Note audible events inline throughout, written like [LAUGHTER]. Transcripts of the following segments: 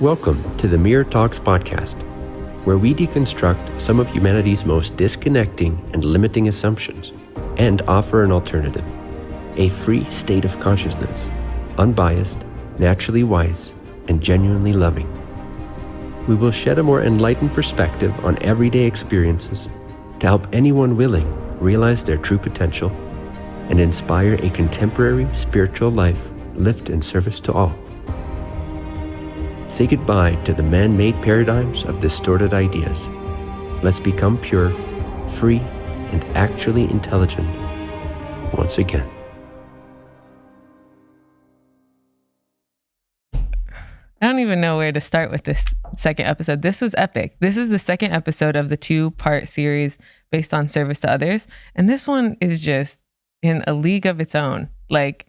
Welcome to the Mirror Talks podcast, where we deconstruct some of humanity's most disconnecting and limiting assumptions and offer an alternative a free state of consciousness, unbiased, naturally wise, and genuinely loving. We will shed a more enlightened perspective on everyday experiences to help anyone willing realize their true potential and inspire a contemporary spiritual life lived in service to all. Say goodbye to the man made paradigms of distorted ideas. Let's become pure, free, and actually intelligent once again. I don't even know where to start with this second episode. This was epic. This is the second episode of the two part series based on service to others. And this one is just in a league of its own. Like,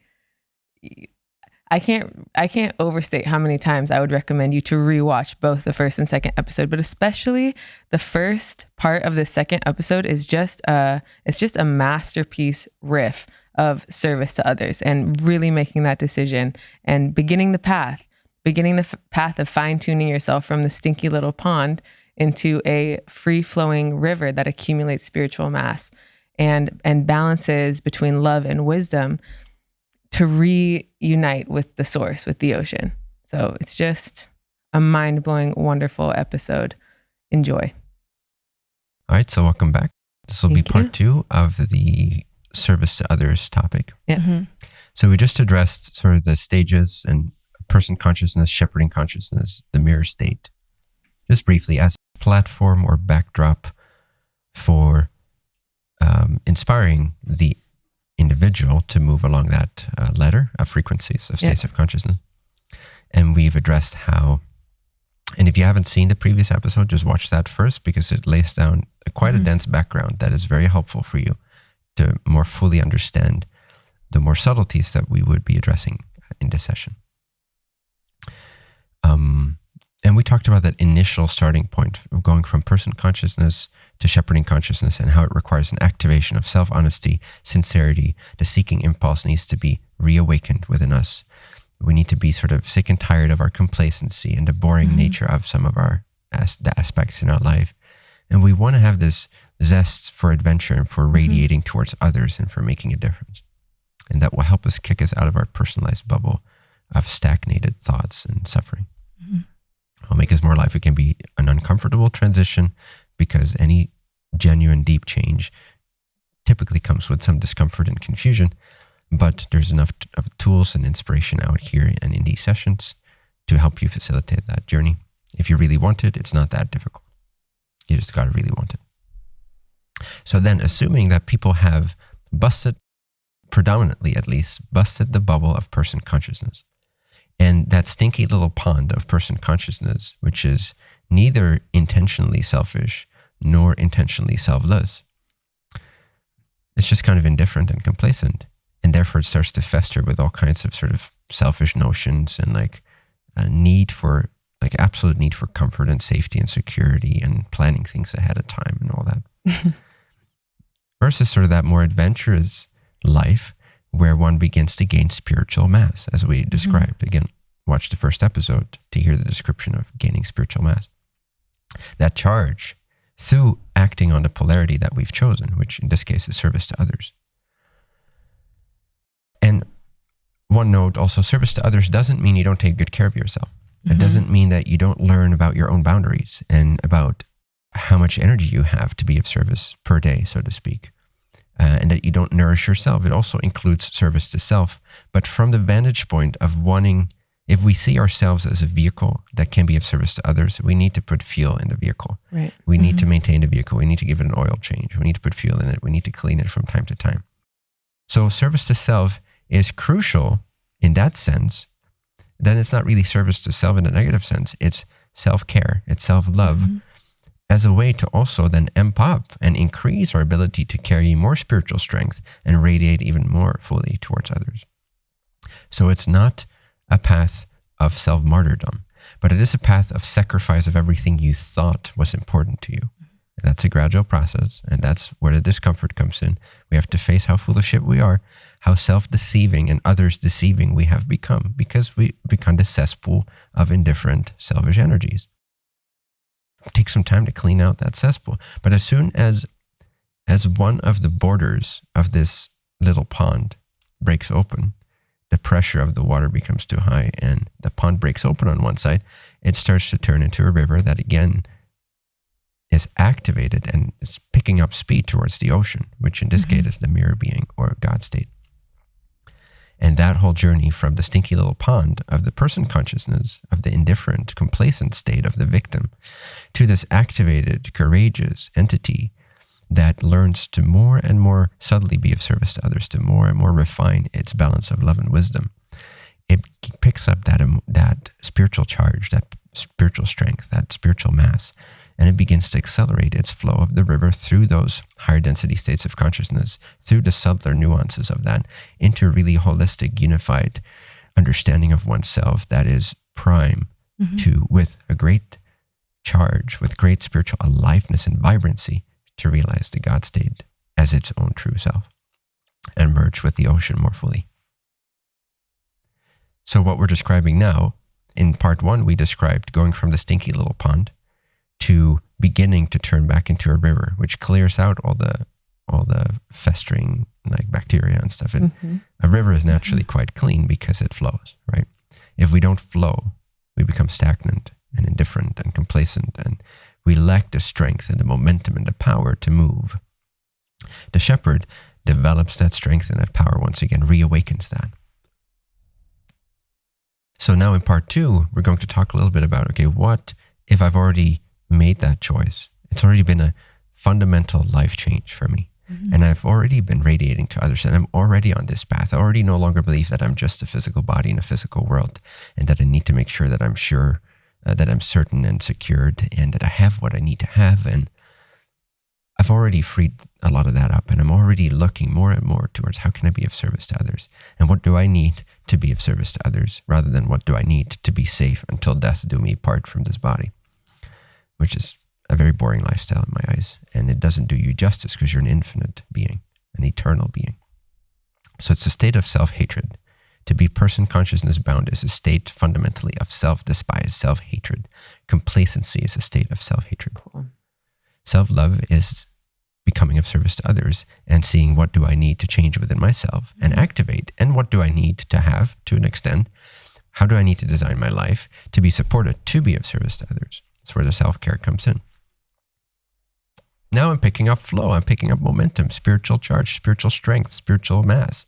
I can't I can't overstate how many times I would recommend you to rewatch both the first and second episode, but especially the first part of the second episode is just a it's just a masterpiece riff of service to others and really making that decision and beginning the path, beginning the f- path of fine-tuning yourself from the stinky little pond into a free-flowing river that accumulates spiritual mass and and balances between love and wisdom to reunite with the source, with the ocean. So it's just a mind blowing, wonderful episode. Enjoy. All right, so welcome back. This will be part you. two of the service to others topic. Yeah. Mm-hmm. So we just addressed sort of the stages and person consciousness, shepherding consciousness, the mirror state, just briefly as a platform or backdrop for um, inspiring the individual to move along that uh, ladder of frequencies of states yeah. of consciousness. And we've addressed how, and if you haven't seen the previous episode, just watch that first because it lays down a, quite mm-hmm. a dense background that is very helpful for you to more fully understand the more subtleties that we would be addressing in this session. And we talked about that initial starting point of going from person consciousness to shepherding consciousness and how it requires an activation of self honesty, sincerity. The seeking impulse needs to be reawakened within us. We need to be sort of sick and tired of our complacency and the boring mm-hmm. nature of some of our as- the aspects in our life. And we want to have this zest for adventure and for mm-hmm. radiating mm-hmm. towards others and for making a difference. And that will help us kick us out of our personalized bubble of stagnated thoughts and suffering. Mm-hmm. It'll make us more alive. It can be an uncomfortable transition because any genuine deep change typically comes with some discomfort and confusion. But there's enough of tools and inspiration out here and in these sessions to help you facilitate that journey. If you really want it, it's not that difficult. You just got to really want it. So then, assuming that people have busted, predominantly at least, busted the bubble of person consciousness, and that stinky little pond of person consciousness, which is neither intentionally selfish nor intentionally selfless. It's just kind of indifferent and complacent. And therefore, it starts to fester with all kinds of sort of selfish notions and like a need for, like, absolute need for comfort and safety and security and planning things ahead of time and all that. [LAUGHS] Versus sort of that more adventurous life where one begins to gain spiritual mass, as we mm-hmm. described. Mm-hmm. Again, watch the first episode to hear the description of gaining spiritual mass. That charge through acting on the polarity that we've chosen, which in this case is service to others. And one note also service to others doesn't mean you don't take good care of yourself. It doesn't mean that you don't learn about your own boundaries and about how much energy you have to be of service per day, so to speak uh, and that you don't nourish yourself. It also includes service to self, but from the vantage point of wanting, if we see ourselves as a vehicle that can be of service to others, we need to put fuel in the vehicle. Right. We need mm-hmm. to maintain the vehicle. We need to give it an oil change. We need to put fuel in it. We need to clean it from time to time. So service to self is crucial in that sense. Then it's not really service to self in a negative sense. It's self care. It's self love. Mm-hmm as a way to also then amp up and increase our ability to carry more spiritual strength and radiate even more fully towards others. So it's not a path of self martyrdom, but it is a path of sacrifice of everything you thought was important to you. And that's a gradual process, and that's where the discomfort comes in. We have to face how full of shit we are, how self deceiving and others deceiving we have become because we become the cesspool of indifferent, selfish energies. Take some time to clean out that cesspool. But as soon as as one of the borders of this little pond breaks open, the pressure of the water becomes too high and the pond breaks open on one side, it starts to turn into a river that again is activated and is picking up speed towards the ocean, which in this mm-hmm. case is the mirror being or God state. And that whole journey from the stinky little pond of the person consciousness, of the indifferent, complacent state of the victim, to this activated, courageous entity that learns to more and more subtly be of service to others, to more and more refine its balance of love and wisdom. It picks up that, that spiritual charge, that spiritual strength, that spiritual mass, and it begins to accelerate its flow of the river through those higher density states of consciousness, through the subtler nuances of that, into a really holistic, unified understanding of oneself that is prime mm-hmm. to, with a great charge, with great spiritual aliveness and vibrancy, to realize the God state as its own true self and merge with the ocean more fully. So, what we're describing now, in part one, we described going from the stinky little pond to beginning to turn back into a river, which clears out all the all the festering like bacteria and stuff. And mm-hmm. a river is naturally quite clean because it flows, right? If we don't flow, we become stagnant and indifferent and complacent, and we lack the strength and the momentum and the power to move. The shepherd develops that strength and that power once again, reawakens that. So now in part two, we're going to talk a little bit about okay, what if I've already made that choice. It's already been a fundamental life change for me. Mm-hmm. And I've already been radiating to others, and I'm already on this path. I already no longer believe that I'm just a physical body in a physical world, and that I need to make sure that I'm sure, uh, that I'm certain and secured, and that I have what I need to have. And I've already freed a lot of that up, and I'm already looking more and more towards how can I be of service to others, and what do I need to be of service to others, rather than what do I need to be safe until death do me part from this body which is a very boring lifestyle in my eyes. And it doesn't do you justice because you're an infinite being, an eternal being. So it's a state of self hatred. To be person consciousness bound is a state fundamentally of self despise, self hatred. Complacency is a state of self hatred. Cool. Self love is becoming of service to others and seeing what do I need to change within myself and mm-hmm. activate, and what do I need to have to an extent. How do I need to design my life to be supported, to be of service to others? That's where the self care comes in. Now I'm picking up flow, I'm picking up momentum, spiritual charge, spiritual strength, spiritual mass.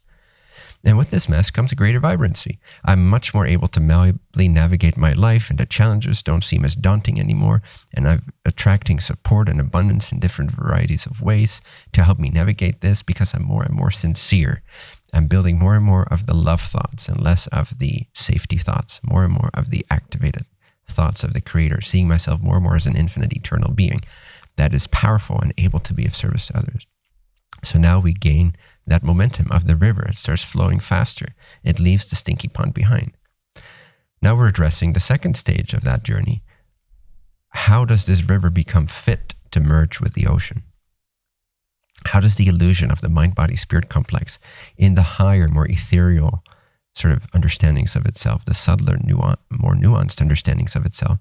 And with this mass comes a greater vibrancy. I'm much more able to malleably navigate my life, and the challenges don't seem as daunting anymore. And I'm attracting support and abundance in different varieties of ways to help me navigate this because I'm more and more sincere. I'm building more and more of the love thoughts and less of the safety thoughts, more and more of the activated thoughts of the Creator, seeing myself more and more as an infinite, eternal being that is powerful and able to be of service to others. So now we gain that momentum of the river. It starts flowing faster. It leaves the stinky pond behind. Now we're addressing the second stage of that journey. How does this river become fit to merge with the ocean? How does the illusion of the mind body spirit complex in the higher, more ethereal sort of understandings of itself, the subtler, nuance, more nuanced understandings of itself,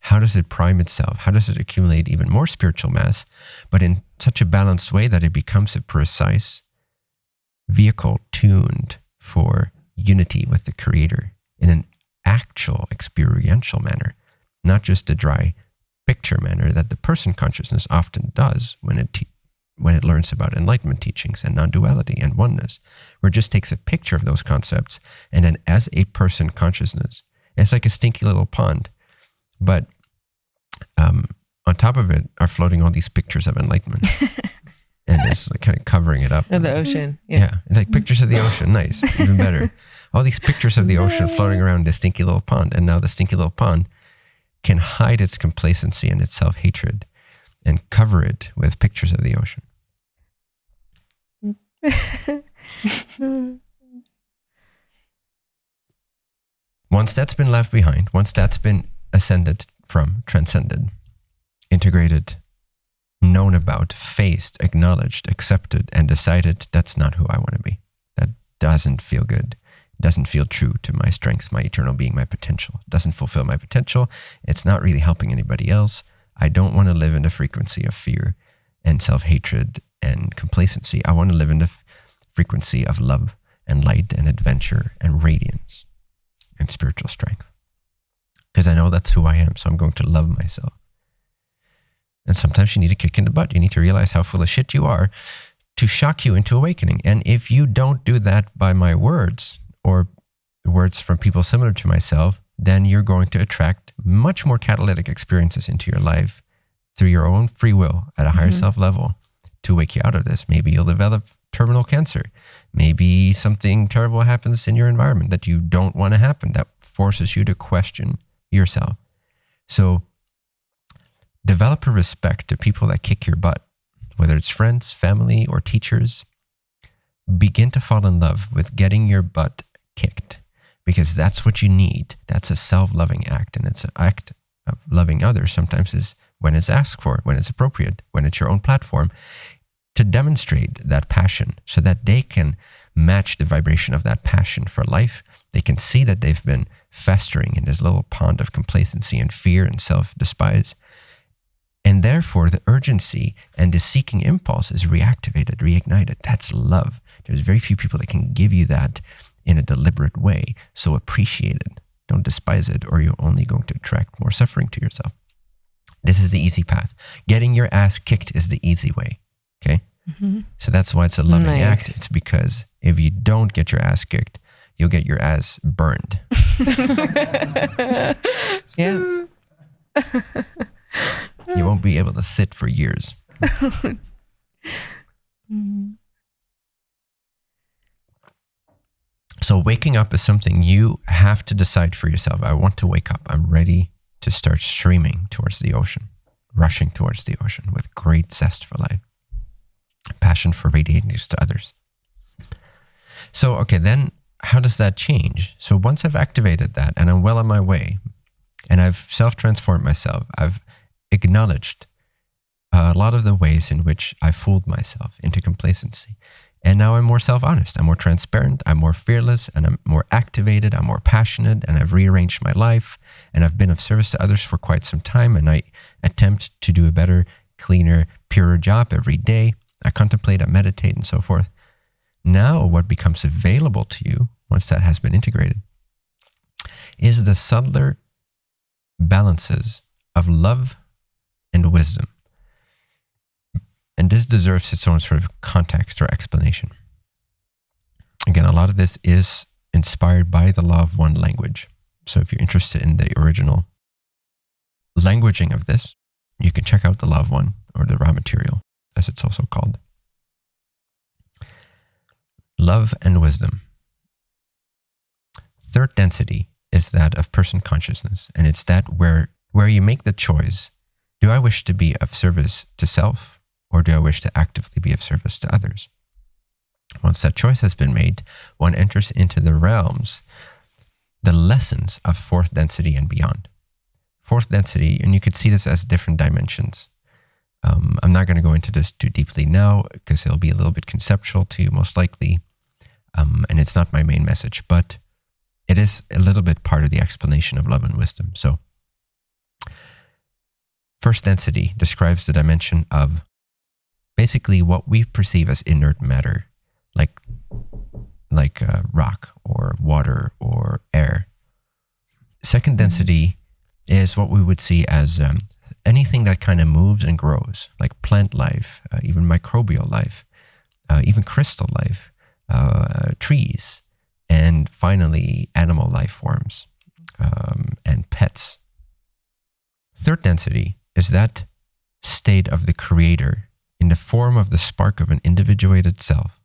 how does it prime itself? How does it accumulate even more spiritual mass, but in such a balanced way that it becomes a precise vehicle tuned for unity with the Creator in an actual experiential manner, not just a dry picture manner that the person consciousness often does when it when it learns about enlightenment teachings and non duality and oneness, where it just takes a picture of those concepts and then, as a person consciousness, it's like a stinky little pond. But um, on top of it are floating all these pictures of enlightenment. [LAUGHS] and it's like kind of covering it up. Of the ocean. Yeah. yeah. Like pictures of the ocean. Nice. Even better. All these pictures of the ocean floating around this stinky little pond. And now the stinky little pond can hide its complacency and its self hatred and cover it with pictures of the ocean. [LAUGHS] once that's been left behind, once that's been ascended from, transcended, integrated, known about, faced, acknowledged, accepted, and decided that's not who I want to be. That doesn't feel good. Doesn't feel true to my strength, my eternal being, my potential. Doesn't fulfill my potential. It's not really helping anybody else. I don't want to live in the frequency of fear and self hatred and complacency. I want to live in the frequency of love and light and adventure and radiance and spiritual strength. Because I know that's who I am. So I'm going to love myself. And sometimes you need a kick in the butt. You need to realize how full of shit you are to shock you into awakening. And if you don't do that by my words or words from people similar to myself, then you're going to attract much more catalytic experiences into your life through your own free will at a higher mm-hmm. self level to wake you out of this. Maybe you'll develop terminal cancer. Maybe something terrible happens in your environment that you don't want to happen that forces you to question yourself. So develop a respect to people that kick your butt, whether it's friends, family, or teachers. Begin to fall in love with getting your butt kicked because that's what you need. That's a self loving act. And it's an act of loving others sometimes is when it's asked for, when it's appropriate, when it's your own platform to demonstrate that passion so that they can match the vibration of that passion for life. They can see that they've been festering in this little pond of complacency and fear and self despise. And therefore, the urgency and the seeking impulse is reactivated, reignited. That's love. There's very few people that can give you that in a deliberate way. So appreciate it. Don't despise it, or you're only going to attract more suffering to yourself. This is the easy path. Getting your ass kicked is the easy way. Okay. Mm-hmm. So that's why it's a loving nice. act. It's because if you don't get your ass kicked, you'll get your ass burned. [LAUGHS] yeah. you won't be able to sit for years. [LAUGHS] So, waking up is something you have to decide for yourself. I want to wake up. I'm ready to start streaming towards the ocean, rushing towards the ocean with great zest for life passion for radiating this to others. So, okay, then how does that change? So, once I've activated that and I'm well on my way and I've self transformed myself, I've acknowledged a lot of the ways in which I fooled myself into complacency. And now I'm more self honest, I'm more transparent, I'm more fearless, and I'm more activated, I'm more passionate, and I've rearranged my life, and I've been of service to others for quite some time, and I attempt to do a better, cleaner, purer job every day. I contemplate, I meditate, and so forth. Now, what becomes available to you once that has been integrated is the subtler balances of love and wisdom. And this deserves its own sort of context or explanation. Again, a lot of this is inspired by the law of one language. So if you're interested in the original languaging of this, you can check out the of one or the Ra material as it's also called. Love and wisdom. Third density is that of person consciousness, and it's that where, where you make the choice do I wish to be of service to self, or do I wish to actively be of service to others? Once that choice has been made, one enters into the realms, the lessons of fourth density and beyond. Fourth density, and you could see this as different dimensions. Um, I'm not going to go into this too deeply now because it'll be a little bit conceptual to you, most likely. Um, and it's not my main message, but it is a little bit part of the explanation of love and wisdom. So, first density describes the dimension of basically what we perceive as inert matter, like like uh, rock or water or air. Second density is what we would see as um, anything that kind of moves and grows, like plant life, uh, even microbial life, uh, even crystal life, uh, trees, and finally animal life forms um, and pets. Third density is that state of the creator in the form of the spark of an individuated self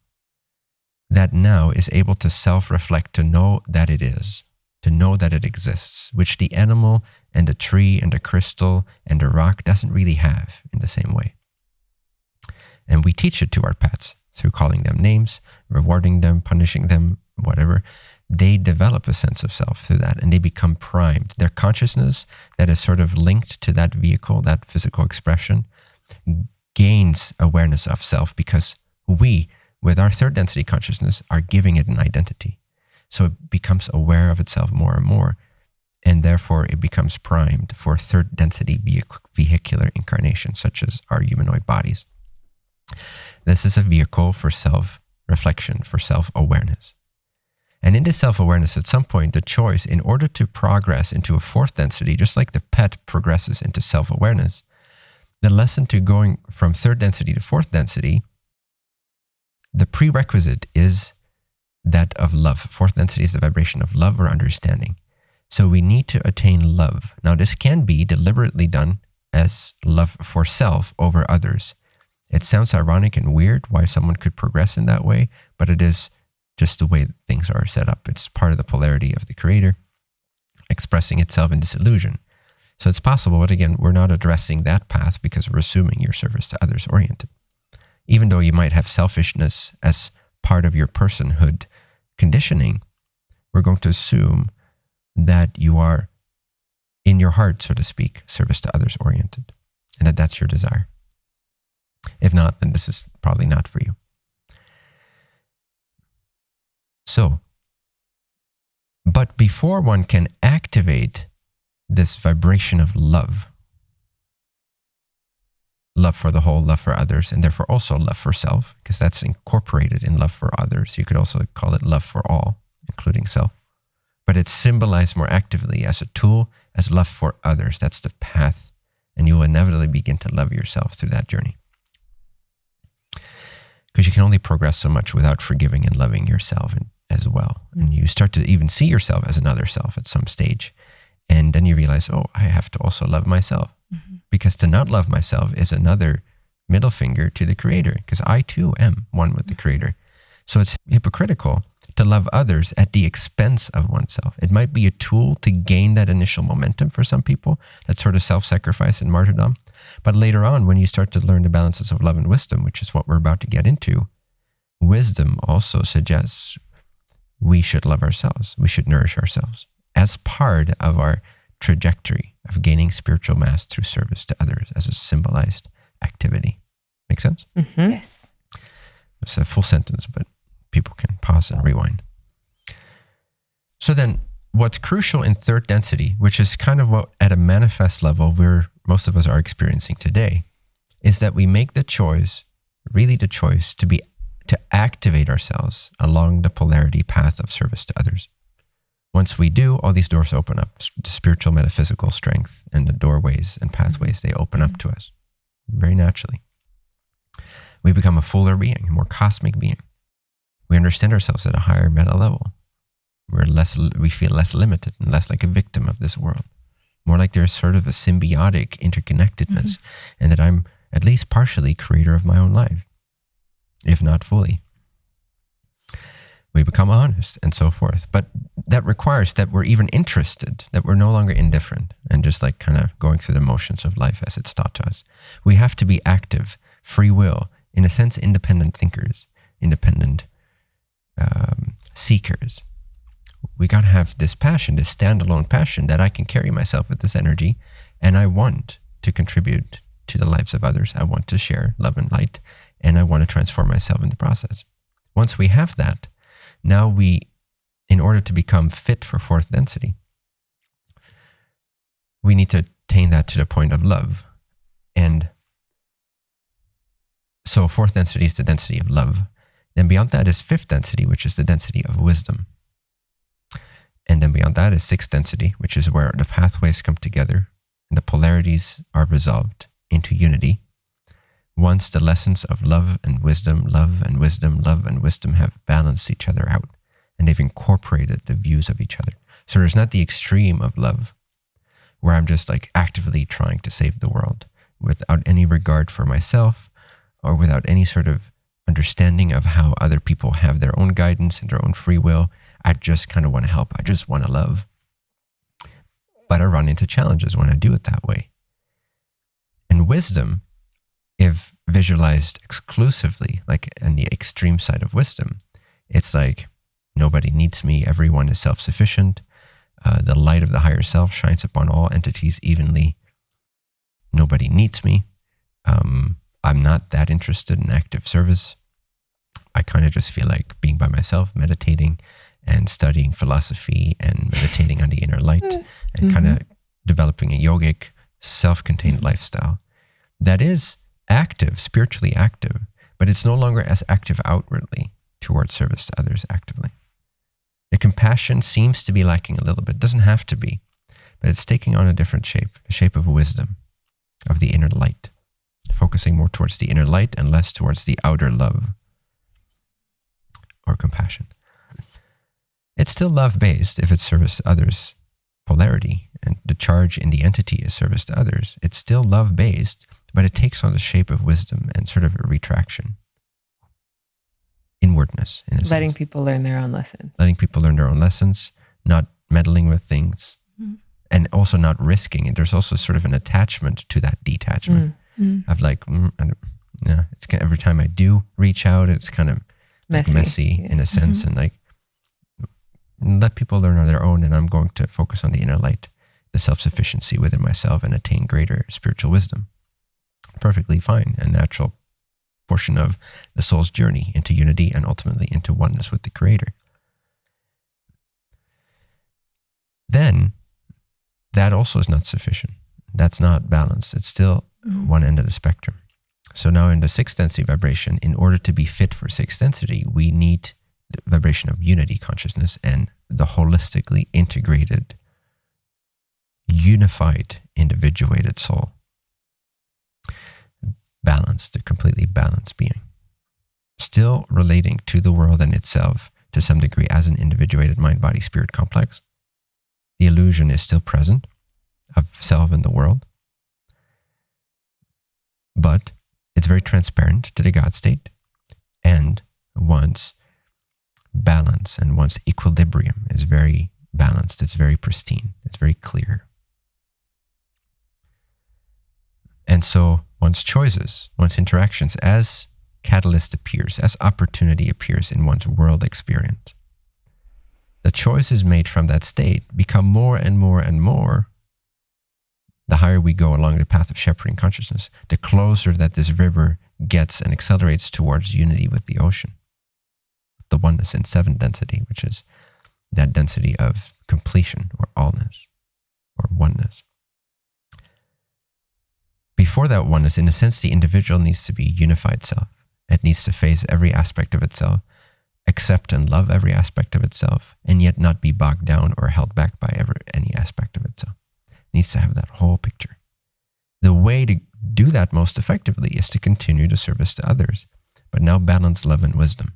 that now is able to self reflect to know that it is to know that it exists, which the animal and the tree and the crystal and the rock doesn't really have in the same way. And we teach it to our pets through calling them names, rewarding them, punishing them, whatever. They develop a sense of self through that and they become primed. Their consciousness that is sort of linked to that vehicle, that physical expression, gains awareness of self because we with our third density consciousness, are giving it an identity. So it becomes aware of itself more and more. And therefore, it becomes primed for third density vehicular incarnation, such as our humanoid bodies. This is a vehicle for self reflection, for self awareness. And in this self awareness, at some point, the choice, in order to progress into a fourth density, just like the pet progresses into self awareness, the lesson to going from third density to fourth density, the prerequisite is that of love. Fourth density is the vibration of love or understanding. So we need to attain love. Now, this can be deliberately done as love for self over others. It sounds ironic and weird why someone could progress in that way, but it is just the way things are set up. It's part of the polarity of the creator expressing itself in disillusion. So it's possible, but again, we're not addressing that path because we're assuming your service to others oriented. Even though you might have selfishness as part of your personhood conditioning, we're going to assume that you are in your heart, so to speak, service to others oriented, and that that's your desire. If not, then this is probably not for you. So, but before one can activate this vibration of love, love for the whole, love for others, and therefore also love for self, because that's incorporated in love for others. You could also call it love for all, including self. But it's symbolized more actively as a tool, as love for others. That's the path. And you will inevitably begin to love yourself through that journey. Because you can only progress so much without forgiving and loving yourself as well. And you start to even see yourself as another self at some stage. And then you realize, oh, I have to also love myself. Because to not love myself is another middle finger to the creator, because I too am one with the creator. So it's hypocritical to love others at the expense of oneself. It might be a tool to gain that initial momentum for some people, that sort of self sacrifice and martyrdom. But later on, when you start to learn the balances of love and wisdom, which is what we're about to get into, wisdom also suggests we should love ourselves. We should nourish ourselves as part of our trajectory of gaining spiritual mass through service to others as a symbolized activity. Make sense? Mm-hmm. Yes. It's a full sentence, but people can pause and rewind. So then, what's crucial in third density, which is kind of what at a manifest level where most of us are experiencing today, is that we make the choice, really the choice, to be to activate ourselves along the polarity path of service to others. Once we do, all these doors open up. Spiritual, metaphysical strength and the doorways and pathways, they open up to us very naturally. We become a fuller being, a more cosmic being. We understand ourselves at a higher meta level. We're less, we feel less limited and less like a victim of this world. More like there's sort of a symbiotic interconnectedness, mm-hmm. and that I'm at least partially creator of my own life if not fully. We become honest and so forth. But that requires that we're even interested, that we're no longer indifferent and just like kind of going through the motions of life as it's taught to us. We have to be active, free will, in a sense, independent thinkers, independent um, seekers. We got to have this passion, this standalone passion that I can carry myself with this energy and I want to contribute to the lives of others. I want to share love and light and I want to transform myself in the process. Once we have that, now we, in order to become fit for fourth density, we need to attain that to the point of love. And so fourth density is the density of love. Then beyond that is fifth density, which is the density of wisdom. And then beyond that is sixth density, which is where the pathways come together and the polarities are resolved into unity once the lessons of love and wisdom, love and wisdom, love and wisdom have balanced each other out and they've incorporated the views of each other. So there's not the extreme of love where I'm just like actively trying to save the world without any regard for myself or without any sort of understanding of how other people have their own guidance and their own free will. I just kind of want to help. I just want to love. But I run into challenges when I do it that way. And wisdom if visualized exclusively, like on the extreme side of wisdom, it's like nobody needs me, everyone is self sufficient. Uh, the light of the higher self shines upon all entities evenly. Nobody needs me. Um, I'm not that interested in active service. I kind of just feel like being by myself, meditating and studying philosophy and meditating on the inner light [LAUGHS] and Mm-hmm. kind of developing a yogic, self contained lifestyle that is active, spiritually active, but it's no longer as active outwardly towards service to others actively. The compassion seems to be lacking a little bit, doesn't have to be, but it's taking on a different shape, the shape of wisdom, of the inner light, focusing more towards the inner light and less towards the outer love or compassion. It's still love based if it's service to others polarity and the charge in the entity is service to others. It's still love based, but it takes on the shape of wisdom and sort of a retraction, inwardness in a Letting sense. people learn their own lessons. Letting people learn their own lessons, not meddling with things, Mm-hmm. and also not risking it. There's also sort of an attachment to that detachment of like, mm, I don't, yeah, it's kind every time I do reach out, it's kind of like Messy, messy, yeah. In a sense, and like let people learn on their own, and I'm going to focus on the inner light, the self sufficiency within myself, and attain greater spiritual wisdom. Perfectly fine, a natural portion of the soul's journey into unity and ultimately into oneness with the Creator. Then, that also is not sufficient. That's not balanced. It's still mm-hmm. one end of the spectrum. So now in the sixth density vibration, in order to be fit for sixth density, we need the vibration of unity consciousness and the holistically integrated, unified, individuated soul. Balanced, a completely balanced being. Still relating to the world and itself to some degree as an individuated mind body spirit complex. The illusion is still present of self and the world, but it's very transparent to the God state and wants balance and wants equilibrium is very balanced. It's very pristine. It's very clear. And so one's choices, one's interactions, as catalyst appears, as opportunity appears in one's world experience, the choices made from that state become more and more and more the higher we go along the path of shepherding consciousness, the closer that this river gets and accelerates towards unity with the ocean. The oneness in seventh density, which is that density of completion or allness or oneness. Before that oneness, in a sense, the individual needs to be unified self. It needs to face every aspect of itself, accept and love every aspect of itself, and yet not be bogged down or held back by ever any aspect of itself needs to have that whole picture. The way to do that most effectively is to continue to service to others, but now balance love and wisdom.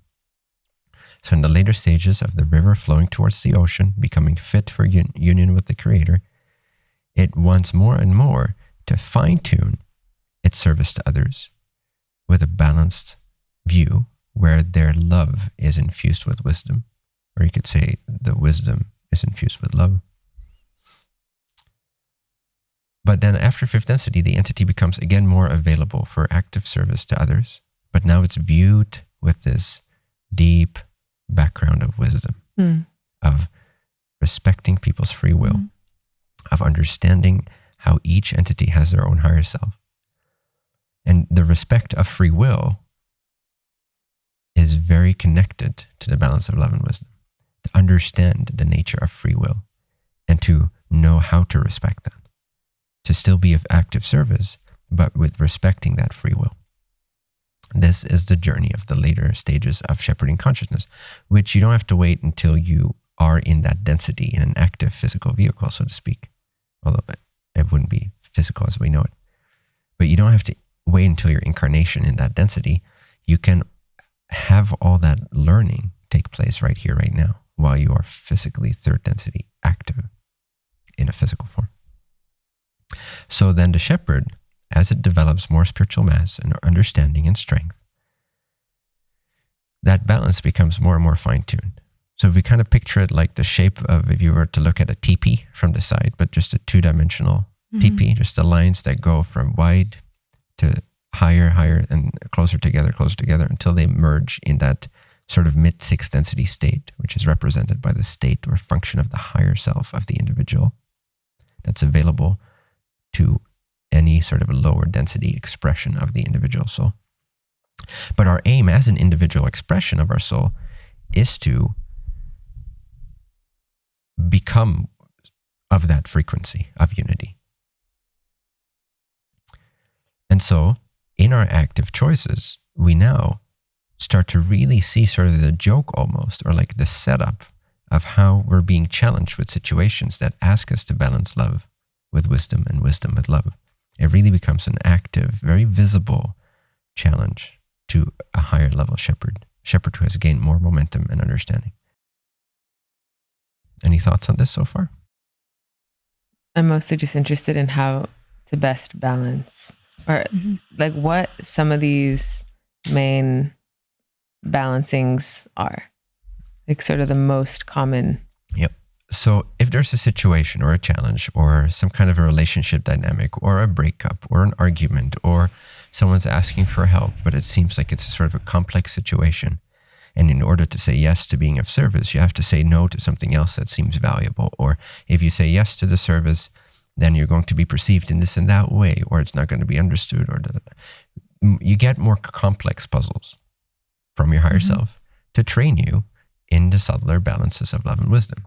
So, in the later stages of the river flowing towards the ocean, becoming fit for un- union with the Creator, it wants more and more to fine tune its service to others with a balanced view where their love is infused with wisdom, or you could say the wisdom is infused with love. But then after fifth density, the entity becomes again more available for active service to others. But now it's viewed with this deep background of wisdom, Mm. of respecting people's free will, Mm. of understanding how each entity has their own higher self. And the respect of free will is very connected to the balance of love and wisdom. To understand the nature of free will and to know how to respect that to still be of active service, but with respecting that free will. This is the journey of the later stages of shepherding consciousness, which you don't have to wait until you are in that density in an active physical vehicle, so to speak. Although it wouldn't be physical as we know it. But you don't have to wait until your incarnation in that density. You can have all that learning take place right here, right now, while you are physically third density active in a physical form. So then the shepherd, as it develops more spiritual mass and understanding and strength, that balance becomes more and more fine tuned. So we kind of picture it like the shape of if you were to look at a teepee from the side, but just a two dimensional mm-hmm. teepee, just the lines that go from wide to higher, higher, and closer together, closer together until they merge in that sort of mid sixth density state, which is represented by the state or function of the higher self of the individual that's available to any sort of lower density expression of the individual soul. But our aim as an individual expression of our soul is to become of that frequency of unity. And so, in our active choices, we now start to really see sort of the joke almost, or like the setup of how we're being challenged with situations that ask us to balance love with wisdom and wisdom with love. It really becomes an active, very visible challenge to a higher level shepherd, shepherd who has gained more momentum and understanding. Any thoughts on this so far? I'm mostly just interested in how to best balance or mm-hmm. like what some of these main balancings are. Like sort of the most common. Yep. So if there's a situation or a challenge or some kind of a relationship dynamic or a breakup or an argument or someone's asking for help, but it seems like it's a sort of a complex situation, and in order to say yes to being of service, you have to say no to something else that seems valuable. Or if you say yes to the service, then you're going to be perceived in this and that way, or it's not going to be understood. Or you get more complex puzzles from your higher mm-hmm. self to train you in the subtler balances of love and wisdom.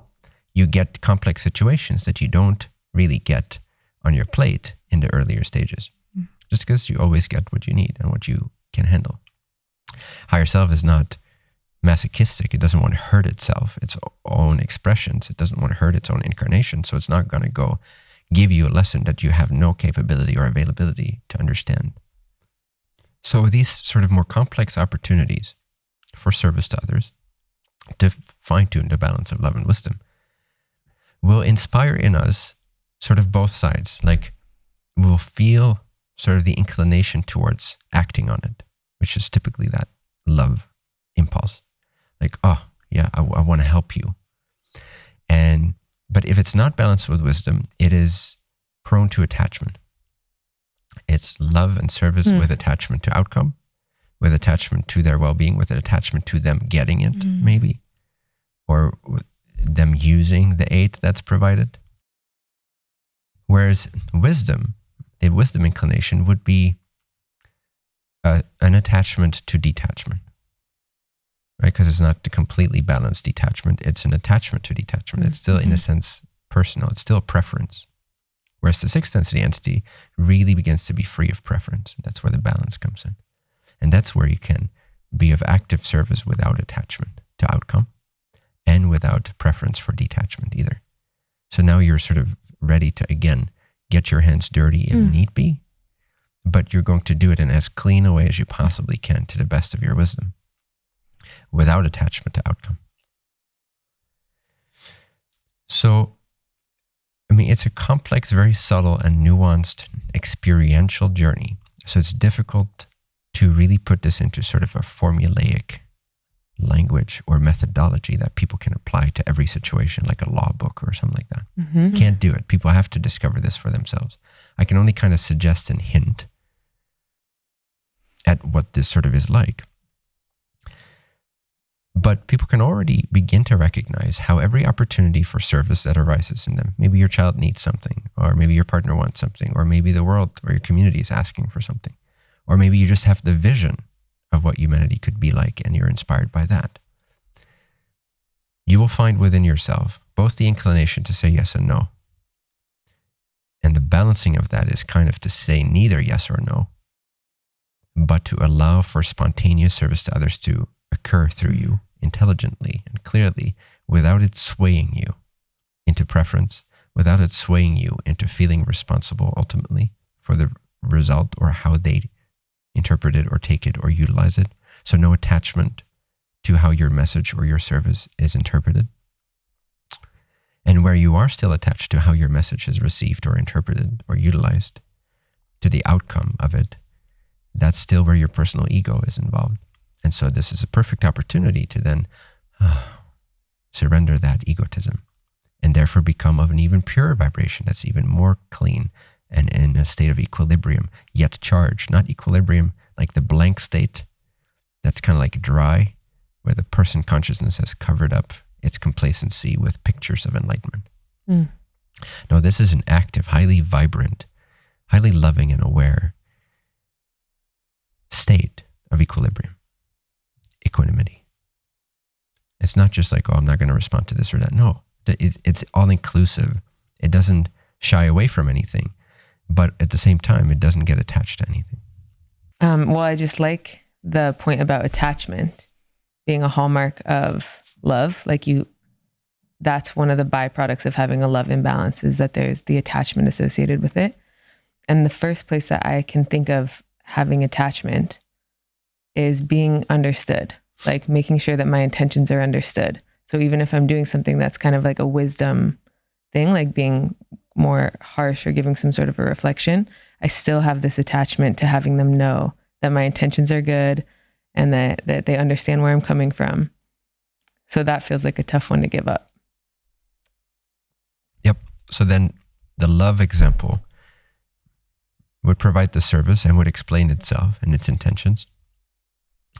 You get complex situations that you don't really get on your plate in the earlier stages, mm-hmm. just because you always get what you need and what you can handle. Higher self is not masochistic. It doesn't want to hurt itself, its own expressions. It doesn't want to hurt its own incarnation. So it's not going to go give you a lesson that you have no capability or availability to understand. So these sort of more complex opportunities for service to others, to fine tune the balance of love and wisdom, will inspire in us sort of both sides. Like we'll feel sort of the inclination towards acting on it, which is typically that love impulse like, oh, yeah, I, I want to help you. And, but if it's not balanced with wisdom, it is prone to attachment. It's love and service mm. with attachment to outcome, with attachment to their well being, with an attachment to them getting it, mm. maybe, or them using the aid that's provided. Whereas wisdom, the wisdom inclination would be uh, an attachment to detachment right? Because it's not a completely balanced detachment. It's an attachment to detachment. Mm-hmm. It's still, in a mm-hmm. sense, personal. It's still a preference. Whereas the sixth density entity really begins to be free of preference. That's where the balance comes in. And that's where you can be of active service without attachment to outcome and without preference for detachment either. So now you're sort of ready to, again, get your hands dirty if mm. need be, but you're going to do it in as clean a way as you possibly can to the best of your wisdom without attachment to outcome. So, I mean, it's a complex, very subtle, and nuanced experiential journey. So, it's difficult to really put this into sort of a formulaic language or methodology that people can apply to every situation, like a law book or something like that. Mm-hmm. Can't do it. People have to discover this for themselves. I can only kind of suggest and hint at what this sort of is like. But people can already begin to recognize how every opportunity for service that arises in them, maybe your child needs something, or maybe your partner wants something, or maybe the world or your community is asking for something, or maybe you just have the vision of what humanity could be like and you're inspired by that. You will find within yourself both the inclination to say yes and no. And the balancing of that is kind of to say neither yes or no, but to allow for spontaneous service to others to occur through you intelligently and clearly without it swaying you into preference, without it swaying you into feeling responsible ultimately for the result or how they interpret it or take it or utilize it. So, no attachment to how your message or your service is interpreted. And where you are still attached to how your message is received or interpreted or utilized, to the outcome of it, that's still where your personal ego is involved. And so this is a perfect opportunity to then uh, surrender that egotism and therefore become of an even purer vibration that's even more clean and in a state of equilibrium, yet charged, not equilibrium like the blank state that's kind of like dry, where the person consciousness has covered up its complacency with pictures of enlightenment. Mm. No, this is an active, highly vibrant, highly loving and aware state of equilibrium, equanimity. It's not just like, oh, I'm not going to respond to this or that. No, it's all inclusive. It doesn't shy away from anything, but at the same time, it doesn't get attached to anything. Um, well, I just like the point about attachment being a hallmark of love. Like you, that's one of the byproducts of having a love imbalance is that there's the attachment associated with it. And the first place that I can think of having attachment is being understood, like making sure that my intentions are understood. So even if I'm doing something that's kind of like a wisdom thing, like being more harsh or giving some sort of a reflection, I still have this attachment to having them know that my intentions are good and that, that they understand where I'm coming from. So that feels like a tough one to give up. Yep. So then the love example would provide the service and would explain itself and its intentions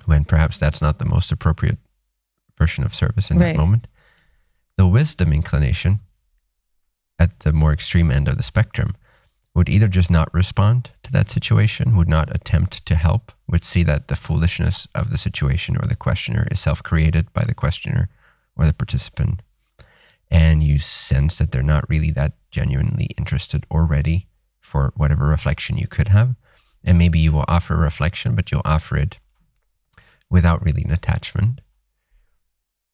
when perhaps that's not the most appropriate version of service in right. that moment. The wisdom inclination at the more extreme end of the spectrum would either just not respond to that situation, would not attempt to help, would see that the foolishness of the situation or the questioner is self created by the questioner or the participant. And you sense that they're not really that genuinely interested or ready for whatever reflection you could have. And maybe you will offer a reflection, but you'll offer it without really an attachment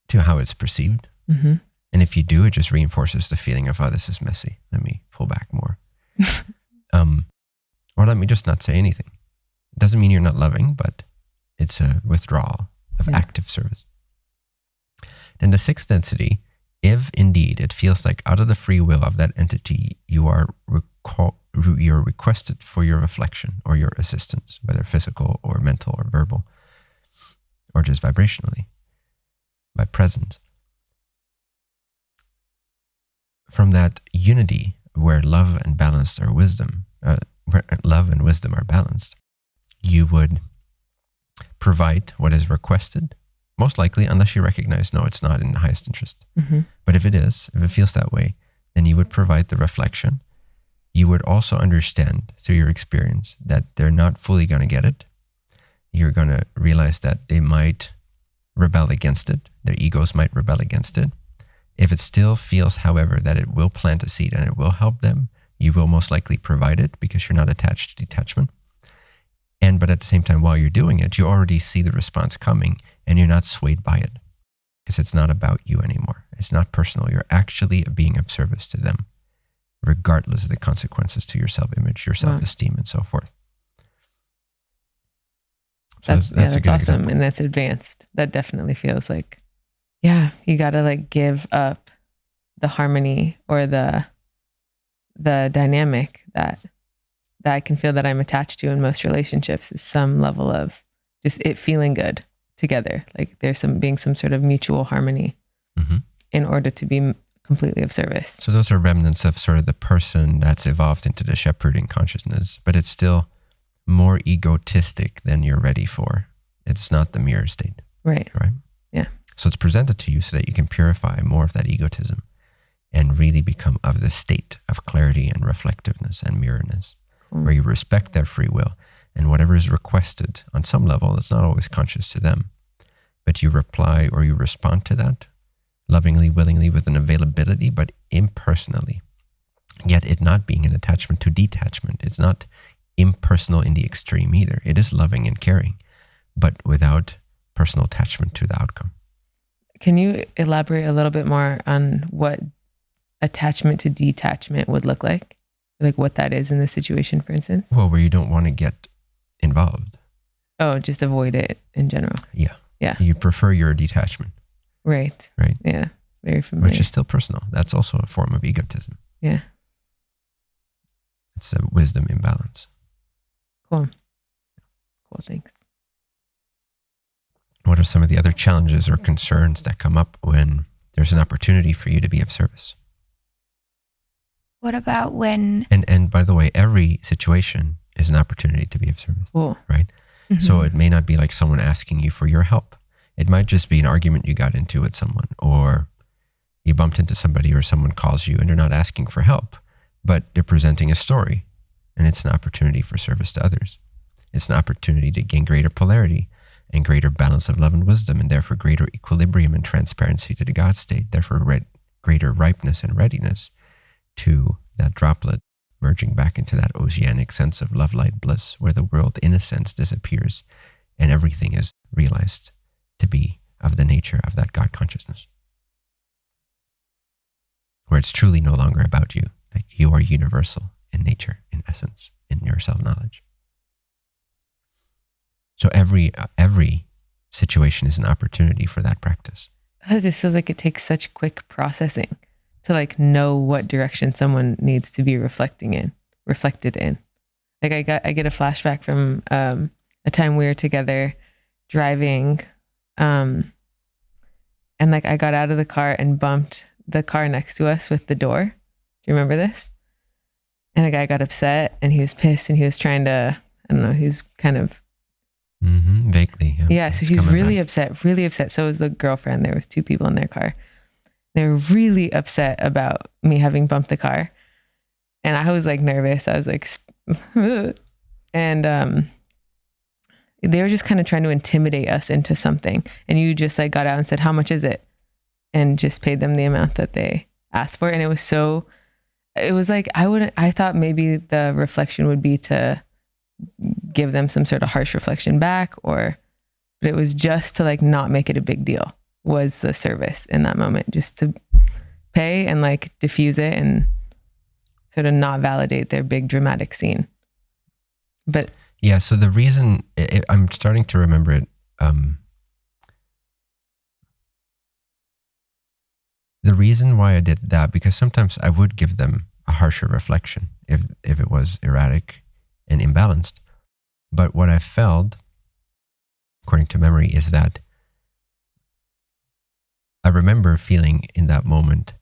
to how it's perceived. Mm-hmm. And if you do, it just reinforces the feeling of, oh, this is messy. Let me pull back more. [LAUGHS] um, or let me just not say anything. It doesn't mean you're not loving, but it's a withdrawal of yeah. active service. Then the sixth density, if indeed it feels like out of the free will of that entity, you are recall, you're requested for your reflection or your assistance, whether physical or mental or verbal, or just vibrationally, by presence. From that unity where love and balanced are wisdom, uh, where love and wisdom are balanced, you would provide what is requested, most likely, unless you recognize, no, it's not in the highest interest. Mm-hmm. But if it is, if it feels that way, then you would provide the reflection you would also understand through your experience that they're not fully going to get it. You're going to realize that they might rebel against it, their egos might rebel against it. If it still feels, however, that it will plant a seed and it will help them, you will most likely provide it because you're not attached to detachment. And but at the same time, while you're doing it, you already see the response coming and you're not swayed by it because it's not about you anymore. It's not personal. You're actually being of service to them regardless of the consequences to your self image, your self esteem, wow. and so forth. So that's, that's, yeah, that's awesome. Example. And that's advanced. That definitely feels like, yeah, you got to like give up the harmony or the, the dynamic that, that I can feel that I'm attached to in most relationships is some level of just it feeling good together. Like there's some being some sort of mutual harmony mm-hmm. in order to be completely of service. So those are remnants of sort of the person that's evolved into the shepherding consciousness, but it's still more egotistic than you're ready for. It's not the mirror state. Right. Right. Yeah. So it's presented to you so that you can purify more of that egotism and really become of the state of clarity and reflectiveness and mirrorness, mm. where you respect their free will and whatever is requested on some level, it's not always conscious to them, but you reply or you respond to that lovingly, willingly, with an availability, but impersonally. Yet it not being an attachment to detachment. It's not impersonal in the extreme either. It is loving and caring, but without personal attachment to the outcome. Can you elaborate a little bit more on what attachment to detachment would look like? Like what that is in this situation, for instance? Well, where you don't want to get involved. Oh, just avoid it in general. Yeah. Yeah. You prefer your detachment. Right. Right. Yeah. Very familiar. Which is still personal. That's also a form of egotism. Yeah. It's a wisdom imbalance. Cool. Cool. Thanks. What are some of the other challenges or concerns that come up when there's an opportunity for you to be of service? What about when? And and by the way, every situation is an opportunity to be of service. Cool. Right. Mm-hmm. So it may not be like someone asking you for your help. It might just be an argument you got into with someone, or you bumped into somebody, or someone calls you and they're not asking for help, but they're presenting a story and it's an opportunity for service to others. It's an opportunity to gain greater polarity and greater balance of love and wisdom, and therefore greater equilibrium and transparency to the God state, therefore re- greater ripeness and readiness to that droplet merging back into that oceanic sense of love, light, bliss, where the world, in a sense, disappears and everything is realized to be of the nature of that God consciousness. Where it's truly no longer about you, like you are universal in nature, in essence, in your self knowledge. So every every situation is an opportunity for that practice. It just feels like it takes such quick processing to like know what direction someone needs to be reflecting in, reflected in. Like I got I get a flashback from um, a time we were together driving, um, and like I got out of the car and bumped the car next to us with the door. Do you remember this? And the guy got upset and he was pissed and he was trying to I don't know, he's kind of Mm-hmm. Vaguely. yeah, so he's really back. upset, really upset. So was the girlfriend. There was two people in their car. They were really upset about me having bumped the car. And I was like nervous. I was like [LAUGHS] and um they were just kind of trying to intimidate us into something. And you just like got out and said, How much is it? And just paid them the amount that they asked for. And it was so it was like I wouldn't I thought maybe the reflection would be to give them some sort of harsh reflection back or but it was just to like not make it a big deal was the service in that moment just to pay and like diffuse it and sort of not validate their big dramatic scene but Yeah. So the reason i i I'm starting to remember it, um, the reason why I did that because sometimes I would give them a harsher reflection if if it was erratic and imbalanced. But what I felt, according to memory, is that I remember feeling in that moment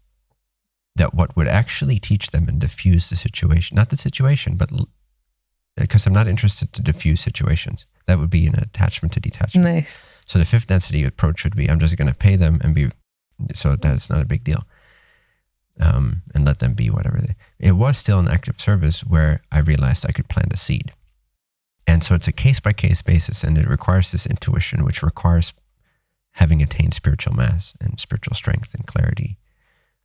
that what would actually teach them and diffuse the situation, not the situation, but because I'm not interested to diffuse situations. That would be an attachment to detachment. nice So the fifth density approach would be I'm just going to pay them and be so that it's not a big deal, um, and let them be whatever they. It was still an active service where I realized I could plant a seed, and so it's a case by case basis, and it requires this intuition, which requires having attained spiritual mass and spiritual strength and clarity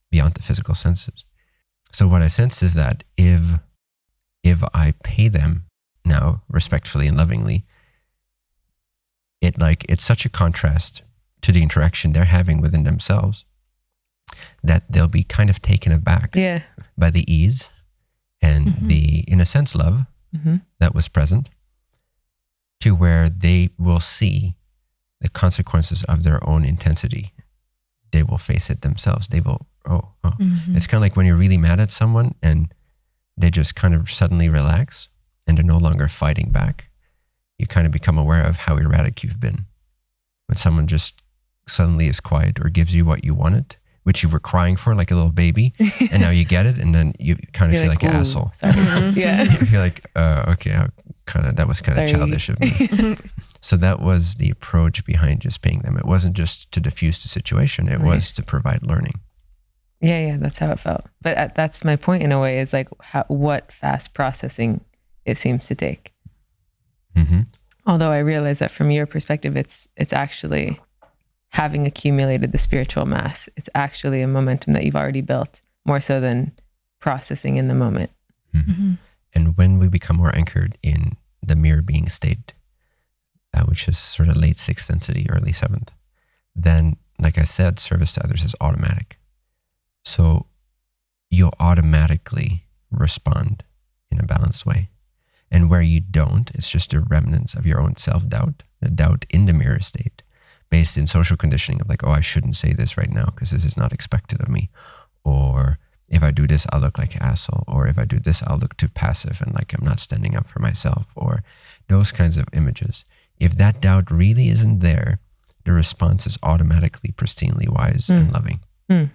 beyond the physical senses. So what I sense is that if if I pay them now respectfully and lovingly, it like it's such a contrast to the interaction they're having within themselves that they'll be kind of taken aback yeah by the ease and Mhm. the in a sense love hmm that was present to where they will see the consequences of their own intensity they will face it themselves they will oh, oh. Mhm. It's kind of like when you're really mad at someone and they just kind of suddenly relax and they're no longer fighting back. You kind of become aware of how erratic you've been. When someone just suddenly is quiet or gives you what you wanted, which you were crying for like a little baby, [LAUGHS] and now you get it, and then you kind of You're feel like, an asshole. sorry [LAUGHS] yeah [LAUGHS] You feel like, uh, okay, I kind of that was kind of childish of me. So that was the approach behind just paying them. It wasn't just to diffuse the situation; it was to provide learning. Yeah, yeah, that's how it felt. But uh, that's my point in a way is like how, what fast processing it seems to take. hmm Although I realize that from your perspective, it's it's actually having accumulated the spiritual mass. It's actually a momentum that you've already built more so than processing in the moment. Mhm. And when we become more anchored in the mirror being state, uh, which is sort of late sixth density, early seventh, then, like I said, service to others is automatic. So you'll automatically respond in a balanced way. And where you don't, it's just a remnants of your own self doubt, the doubt in the mirror state, based in social conditioning of like, oh, I shouldn't say this right now because this is not expected of me. Or if I do this, I'll look like an asshole. Or if I do this, I'll look too passive and like I'm not standing up for myself. Or those kinds of images. If that doubt really isn't there, the response is automatically pristinely wise and Mm. loving Mm.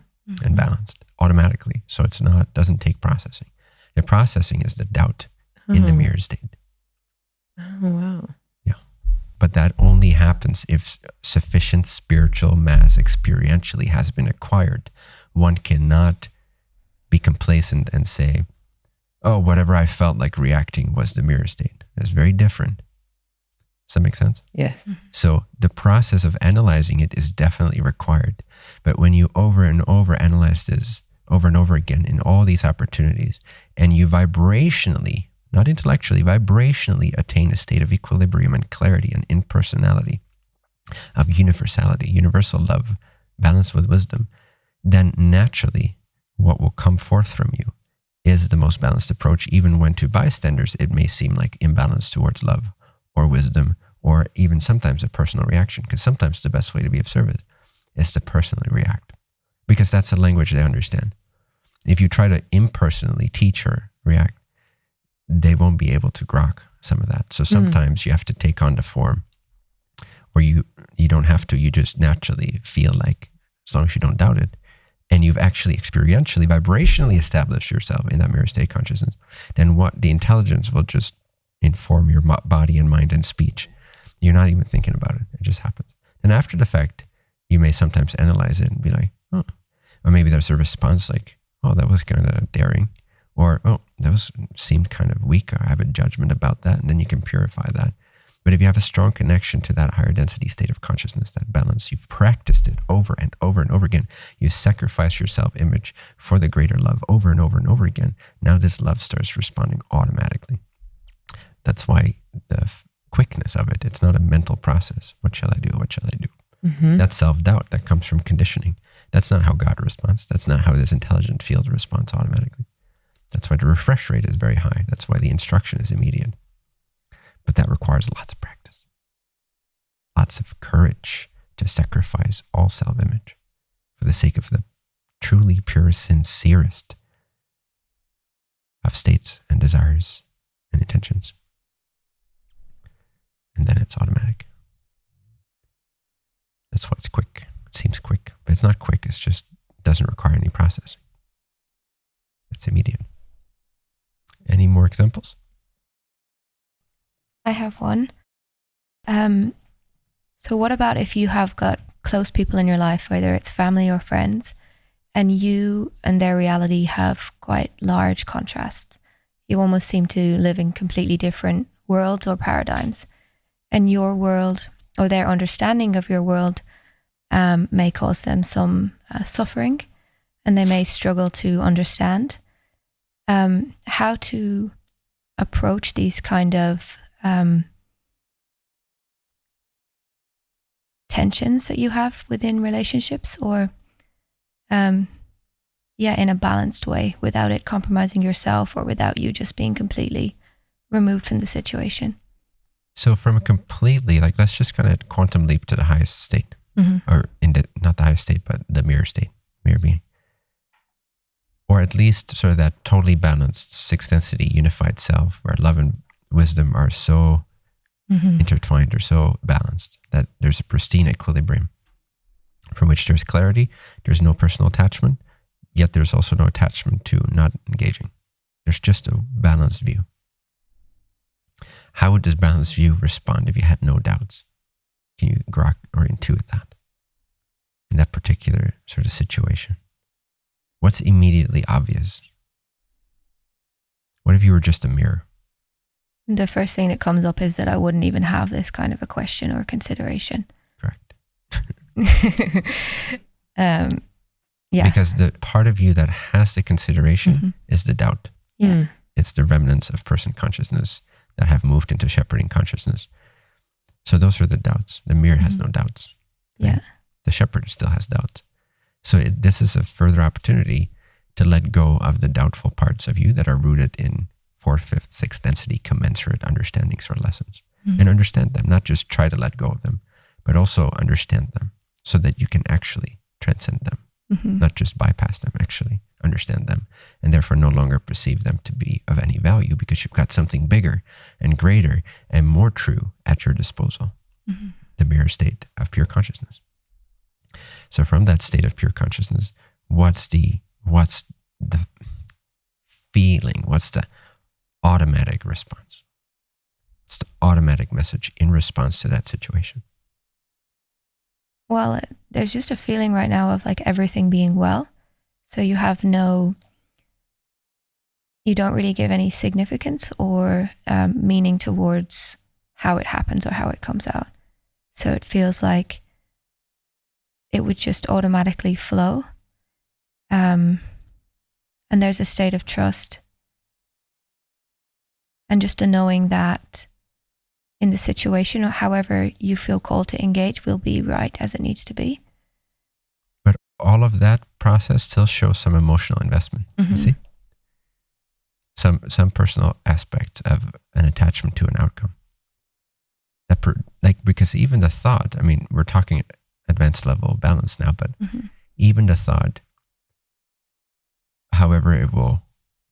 and balanced automatically. So it's not doesn't take processing. The processing is the doubt in the Oh. mirror state. Oh, wow. But that only happens if sufficient spiritual mass experientially has been acquired. One cannot be complacent and say, oh, whatever I felt like reacting was the mirror state. It's very different. Does that make sense? Yes. Mm-hmm. So the process of analyzing it is definitely required. But when you over and over analyze this over and over again in all these opportunities, and you vibrationally, not intellectually, vibrationally attain a state of equilibrium and clarity and impersonality, of universality, universal love, balanced with wisdom, then naturally what will come forth from you is the most balanced approach, even when to bystanders it may seem like imbalance towards love or wisdom or even sometimes a personal reaction. Because sometimes the best way to be of service is to personally react because that's the language they understand. If you try to impersonally teach or react, they won't be able to grok some of that. So sometimes mm. you have to take on the form or you you don't have to. You just naturally feel like as long as you don't doubt it and you've actually experientially vibrationally established yourself in that mirror state consciousness then what the intelligence will just inform your body and mind and speech. You're not even thinking about it. It just happens. And after the fact you may sometimes analyze it and be like oh or maybe there's a response like oh that was kind of daring or oh that was seemed kind of weak or i have a judgment about that and then you can purify that but if you have a strong connection to that higher density state of consciousness, that balance, you've practiced it over and over and over again. You sacrifice your self image for the greater love over and over and over again. Now this love starts responding automatically. That's why the quickness of it, it's not a mental process. What shall I do? What shall I do? Mm-hmm. That's self doubt that comes from conditioning. That's not how God responds. That's not how this intelligent field responds automatically. That's why the refresh rate is very high. That's why the instruction is immediate. But that requires lots of practice, lots of courage to sacrifice all self image for the sake of the truly pure, sincerest of states and desires and intentions. And then it's automatic. That's why it's quick. It seems quick, but it's not quick. It's just doesn't require any processing. It's immediate. Any more examples? I have one. Um, so, what about if you have got close people in your life, whether it's family or friends, and you and their reality have quite large contrasts? You almost seem to live in completely different worlds or paradigms. And your world or their understanding of your world um, may cause them some uh, suffering and they may struggle to understand um, how to approach these kind of um, tensions that you have within relationships or um, yeah in a balanced way without it compromising yourself or without you just being completely removed from the situation so from a completely like let's just kind of quantum leap to the highest state mm-hmm. or in the not the highest state but the mirror state mirror being or at least sort of that totally balanced six density unified self where love and wisdom are so mm-hmm. intertwined or so balanced that there's a pristine equilibrium from which there's clarity, there's no personal attachment, yet there's also no attachment to not engaging. There's just a balanced view. How would this balanced view respond if you had no doubts? Can you grok or intuit that in that particular sort of situation? What's immediately obvious? What if you were just a mirror? the first thing that comes up is that I wouldn't even have this kind of a question or consideration. Correct. [LAUGHS] um, yeah. Because the part of you that has the consideration mm-hmm. is the doubt. Yeah. Mm. It's the remnants of person consciousness that have moved into shepherding consciousness. So those are the doubts. The mirror mm-hmm. has no doubts. Right? Yeah. The shepherd still has doubts. So it, this is a further opportunity to let go of the doubtful parts of you that are rooted in fourth, fifth, sixth density commensurate understandings or lessons mm-hmm. and understand them, not just try to let go of them, but also understand them so that you can actually transcend them, mm-hmm. not just bypass them, actually understand them and therefore no longer perceive them to be of any value because you've got something bigger and greater and more true at your disposal, mm-hmm. the mirror state of pure consciousness. So from that state of pure consciousness, what's the what's the feeling? What's the automatic response. It's the automatic message in response to that situation. Well, there's just a feeling right now of like everything being well. So you have no, you don't really give any significance or um, meaning towards how it happens or how it comes out. So it feels like it would just automatically flow. Um, and there's a state of trust and just a knowing that in the situation or however you feel called to engage will be right as it needs to be. But all of that process still shows some emotional investment. Mhm. You see? Some some personal aspect of an attachment to an outcome. That per, like because even the thought, I mean, we're talking advanced level balance now, but Mhm. even the thought, however it will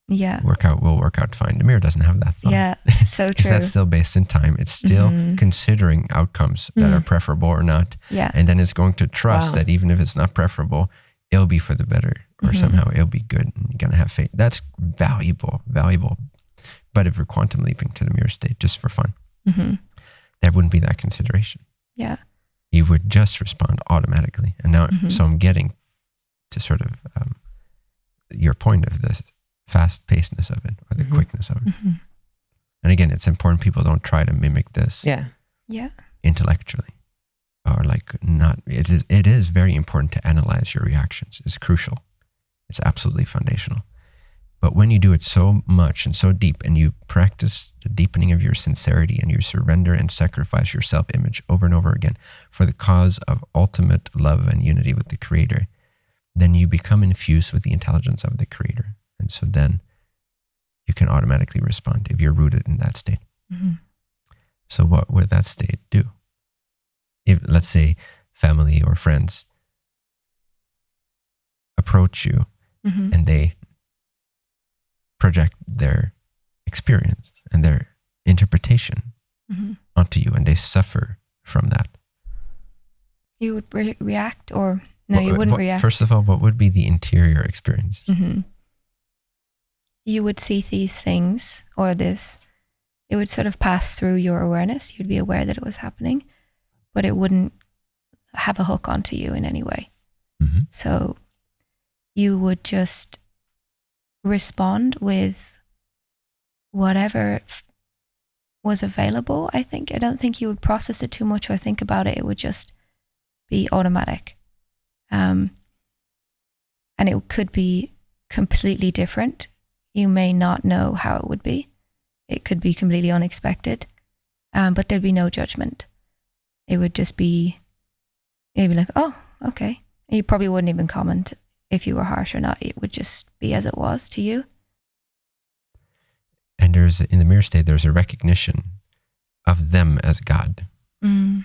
Yeah. work out, will work out fine. The mirror doesn't have that thought. Yeah. [LAUGHS] So true. Because that's still based in time. It's still Mhm. considering outcomes that Mm. are preferable or not. Yeah. And then it's going to trust Wow. that even if it's not preferable, it'll be for the better or Mhm. somehow it'll be good. And you're going to have faith. That's valuable, valuable. But if we're quantum leaping to the mirror state just for fun, hmm there wouldn't be that consideration. Yeah. You would just respond automatically. And now, Mhm. so I'm getting to sort of um, your point of this fast pacedness of it or the Mhm. quickness of it. hmm And again, it's important people don't try to mimic this Yeah. Yeah. intellectually or like not it is it is very important to analyze your reactions it's crucial it's absolutely foundational but when you do it so much and so deep and you practice the deepening of your sincerity and you surrender and sacrifice your self-image over and over again for the cause of ultimate love and unity with the creator then you become infused with the intelligence of the creator. And so then you can automatically respond if you're rooted in that state. Hmm so what would that state do? If let's say family or friends approach you hmm and they project their experience and their interpretation hmm onto you and they suffer from that. You would re- react, or no, What- you wouldn't what- react. First of all, what would be the interior experience? hmm You would see these things or this. It would sort of pass through your awareness. You'd be aware that it was happening, but it wouldn't have a hook onto you in any way. hmm So you would just respond with whatever was available. I think. I don't think you would process it too much or think about it. It would just be automatic. Um, and it could be completely different. You may not know how it would be. It could be completely unexpected, um, but there'd be no judgment. It would just be, it'd be like, oh, okay. You probably wouldn't even comment if you were harsh or not. It would just be as it was to you. And there's in the mirror state, there's a recognition of them as God. Mm.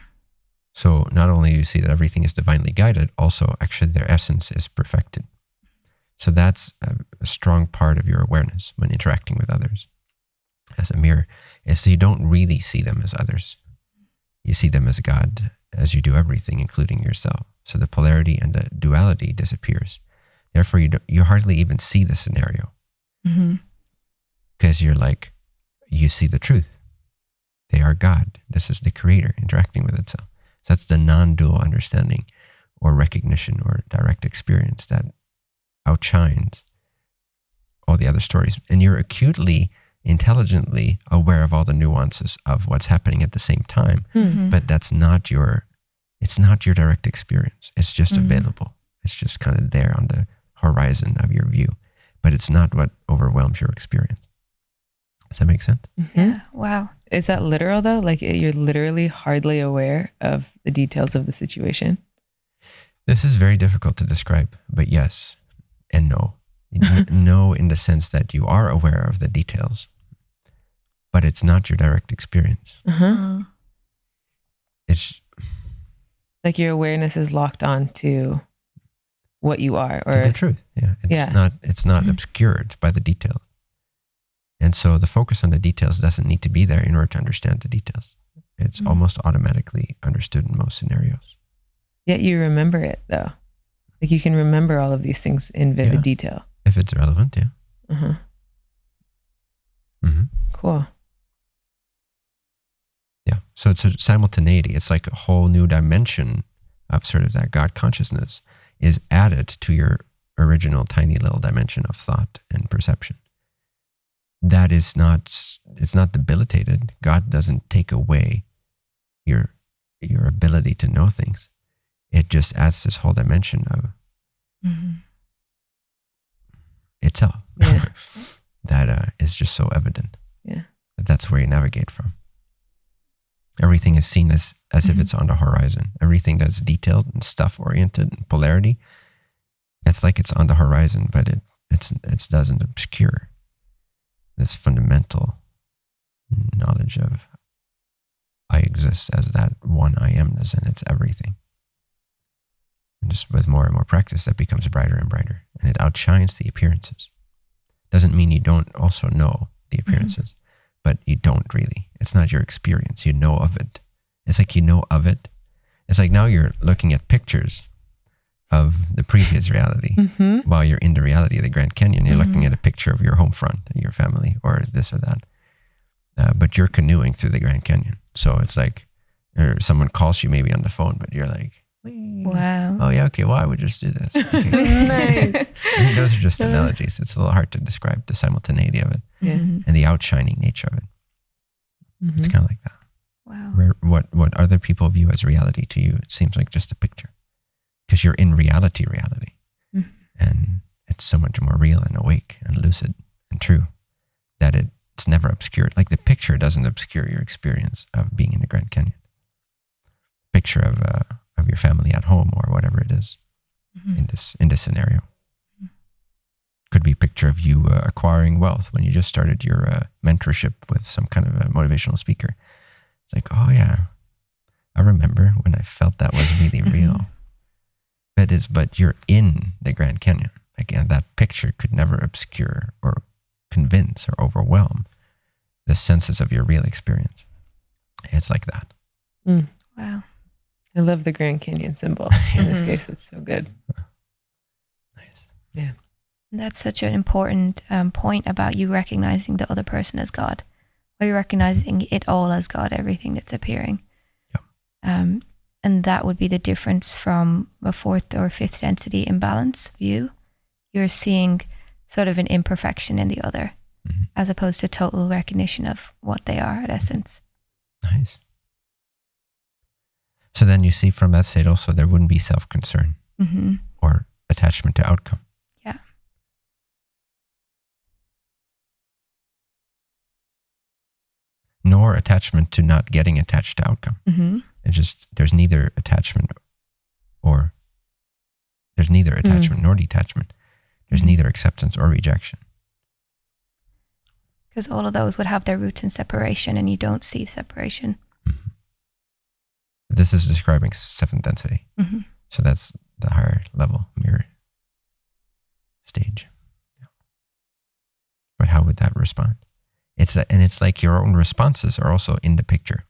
So not only do you see that everything is divinely guided, also actually their essence is perfected. So that's a, a strong part of your awareness when interacting with others as a mirror, is so you don't really see them as others. You see them as God, as you do everything, including yourself. So the polarity and the duality disappears. Therefore, you, don't, you hardly even see the scenario hmm because you're like, you see the truth. They are God. This is the creator interacting with itself. So that's the non dual understanding or recognition or direct experience that outshines all the other stories. And you're acutely, intelligently aware of all the nuances of what's happening at the same time. Hmm. But that's not your, it's not your direct experience. It's just Mhm. available. It's just kind of there on the horizon of your view. But it's not what overwhelms your experience. Does that make sense? Mhm. Yeah. Wow. Is that literal though? Like you're literally hardly aware of the details of the situation. This is very difficult to describe, but yes and no. [LAUGHS] N- no, in the sense that you are aware of the details, but it's not your direct experience. Uh-huh. Uh, It's Like your awareness is locked on to what you are, to the truth. Yeah, it's Yeah. not. It's not Mhm. obscured by the details, and so the focus on the details doesn't need to be there in order to understand the details. It's Mhm. almost automatically understood in most scenarios. yet you remember it though. Like you can remember all of these things in vivid Yeah. detail. If it's relevant, yeah. Uh-huh. hmm Cool. Yeah. So it's a simultaneity. It's like a whole new dimension of sort of that God consciousness is added to your original tiny little dimension of thought and perception. That is not, it's not debilitated. God doesn't take away your your ability to know things. It just adds this whole dimension of Mhm. itself Yeah. [LAUGHS] that uh, is just so evident. Yeah. That that's where you navigate from. Everything is seen as as if Mhm. it's on the horizon. Everything that's detailed and stuff oriented and polarity, it's like it's on the horizon, but it it's it doesn't obscure this fundamental knowledge of I exist as that one I amness and it's everything. And just with more and more practice, that becomes brighter and brighter, and it outshines the appearances. Doesn't mean you don't also know the appearances, but you don't really. It's not your experience. You know of it. It's like you know of it. It's like now you're looking at pictures of the previous reality [LAUGHS] hmm while you're in the reality of the Grand Canyon. You're looking Mhm. at a picture of your home front and your family or this or that. Uh, but you're canoeing through the Grand Canyon. So it's like, or someone calls you maybe on the phone, but you're like, Wow. oh, yeah, okay, well, I would just do this. [LAUGHS] Okay. nice. I [LAUGHS] mean, those are just analogies. It's a little hard to describe the simultaneity of it Yeah. Mhm. and the outshining nature of it. It's Mhm. kind of like that. Wow. Where what what other people view as reality to you, it seems like just a picture, because you're in reality, reality, Mhm. and it's so much more real and awake and lucid and true that it, it's never obscured. Like the picture doesn't obscure your experience of being in the Grand Canyon. Picture of uh, of your family at home or whatever it is Mhm. in this in this scenario. Could be a picture of you uh, acquiring wealth when you just started your uh, mentorship with some kind of a motivational speaker. It's like, oh yeah, I remember when I felt that was really [LAUGHS] real. But it's but you're in the Grand Canyon. Again, that picture could never obscure or convince or overwhelm the senses of your real experience. It's like that. Wow. I love the Grand Canyon symbol. [LAUGHS] In this case, it's so good. Nice. That's such an important um, point about you recognizing the other person as God, or you recognizing it all as God, everything that's appearing. Yeah. Um, and that would be the difference from a fourth or fifth density imbalance view. You're seeing sort of an imperfection in the other, Mhm. as opposed to total recognition of what they are at essence. Nice. So then you see from that state also there wouldn't be self concern hmm or attachment to outcome. Yeah. Nor attachment to not getting attached to outcome. hmm It's just there's neither attachment or there's neither attachment nor detachment. There's Mhm. neither acceptance or rejection. Because all of those would have their roots in separation, and you don't see separation. Mhm. This is describing seventh density. hmm So that's the higher level mirror stage. Yeah. But how would that respond? It's and it's like your own responses are also in the picture.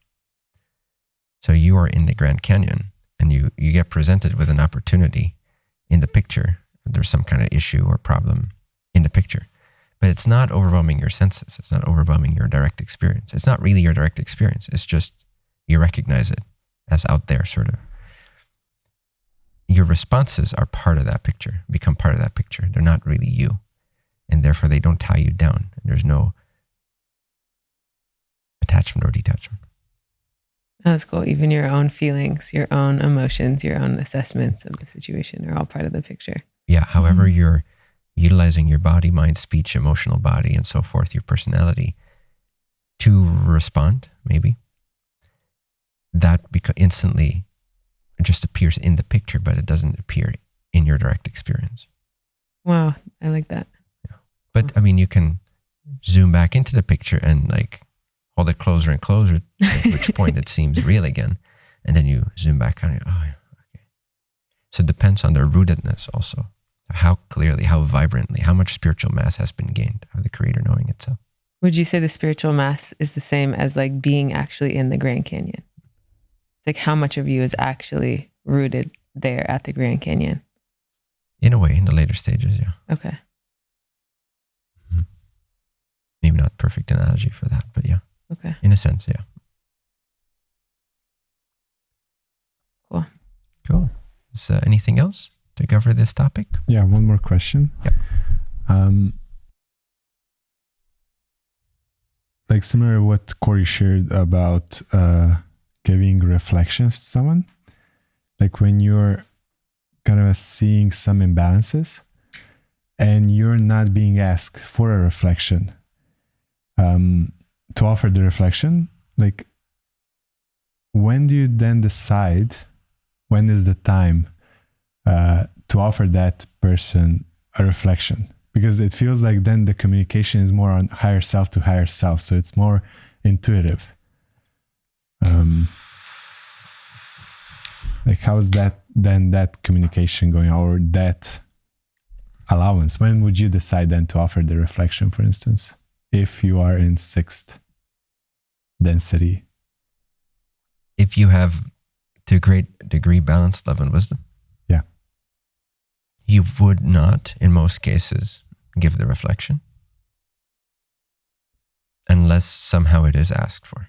So you are in the Grand Canyon and you you get presented with an opportunity in the picture. There's some kind of issue or problem in the picture. But it's not overwhelming your senses. It's not overwhelming your direct experience. It's not really your direct experience. It's just you recognize it as out there sort of your responses are part of that picture, become part of that picture. They're not really you. And therefore, they don't tie you down. There's no attachment or detachment. That's cool. Even your own feelings, your own emotions, your own assessments of the situation are all part of the picture. Yeah. However, mm-hmm. you're utilizing your body, mind, speech, emotional body, and so forth, your personality to respond, maybe, that beca- instantly just appears in the picture, but it doesn't appear in your direct experience. Wow, I like that. But I mean, you can zoom back into the picture and like hold it closer and closer, at which point it seems [LAUGHS] real again. And then you zoom back on it. Oh, okay. So it depends on the rootedness also. How clearly, how vibrantly, how much spiritual mass has been gained of the creator knowing itself. Would you say the spiritual mass is the same as like being actually in the Grand Canyon? It's like how much of you is actually rooted there at the Grand Canyon? In a way, in the later stages, yeah. Okay. Mm-hmm. Maybe not perfect analogy for that, but yeah, Okay. in a sense, yeah. Cool. Cool. Is uh, anything else to cover this topic? Yeah, one more question. Yep. Um, like similar to what Corey shared about uh, giving reflections to someone. Like when you're kind of seeing some imbalances and you're not being asked for a reflection um, to offer the reflection, like when do you then decide when is the time uh, to offer that person a reflection? Because it feels like then the communication is more on higher self to higher self. So it's more intuitive. Um, like how is that then that communication going or that allowance when would you decide then to offer the reflection for instance if you are in sixth density If you have to a great degree balanced love and wisdom. Yeah. You would not, in most cases, give the reflection unless somehow it is asked for.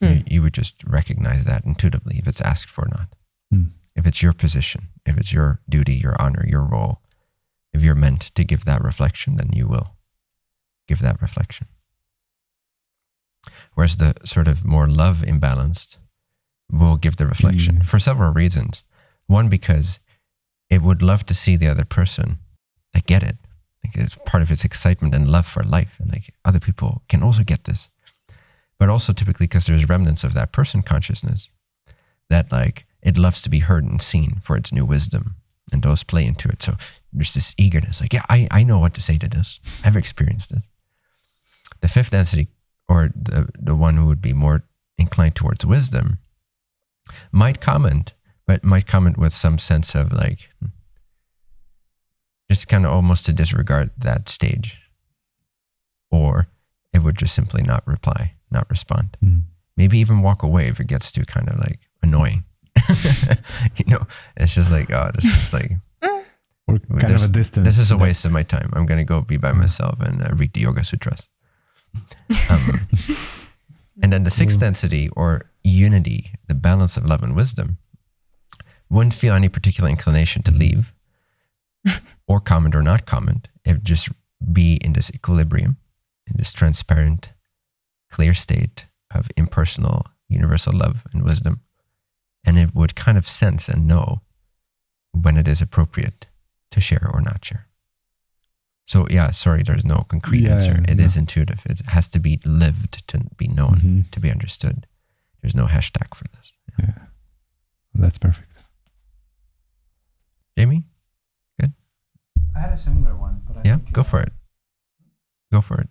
You, Mm. you would just recognize that intuitively if it's asked for or not. Mm. If it's your position, if it's your duty, your honor, your role, if you're meant to give that reflection, then you will give that reflection. Whereas the sort of more love imbalanced will give the reflection Mm. for several reasons. One, because it would love to see the other person like get it. Like it's part of its excitement and love for life. And like other people can also get this. But also typically because there's remnants of that person consciousness that like it loves to be heard and seen for its new wisdom. And those play into it. So there's this eagerness, like, yeah, I, I know what to say to this. I've experienced it. The fifth density, or the, the one who would be more inclined towards wisdom, might comment, but might comment with some sense of like, just kind of almost to disregard that stage. Or it would just simply not reply, not respond. Mm. Maybe even walk away if it gets too kind of like annoying. [LAUGHS] you know, it's just like, oh, this is like, or kind of a distance this is a waste of my time. I'm going to go be by myself and uh, read the Yoga Sutras. Um, and then the sixth density or unity, the balance of love and wisdom, wouldn't feel any particular inclination to leave [LAUGHS] or comment or not comment. It would just be in this equilibrium, in this transparent, clear state of impersonal, universal love and wisdom. And it would kind of sense and know when it is appropriate to share or not share. So yeah, sorry, there's no concrete Yeah, answer. It is no. intuitive. It has to be lived to be known, Mhm. to be understood. There's no hashtag for this. Yeah. That's perfect. Jamie? Good? I had a similar one, but I Yeah, think, go uh, for it. Go for it.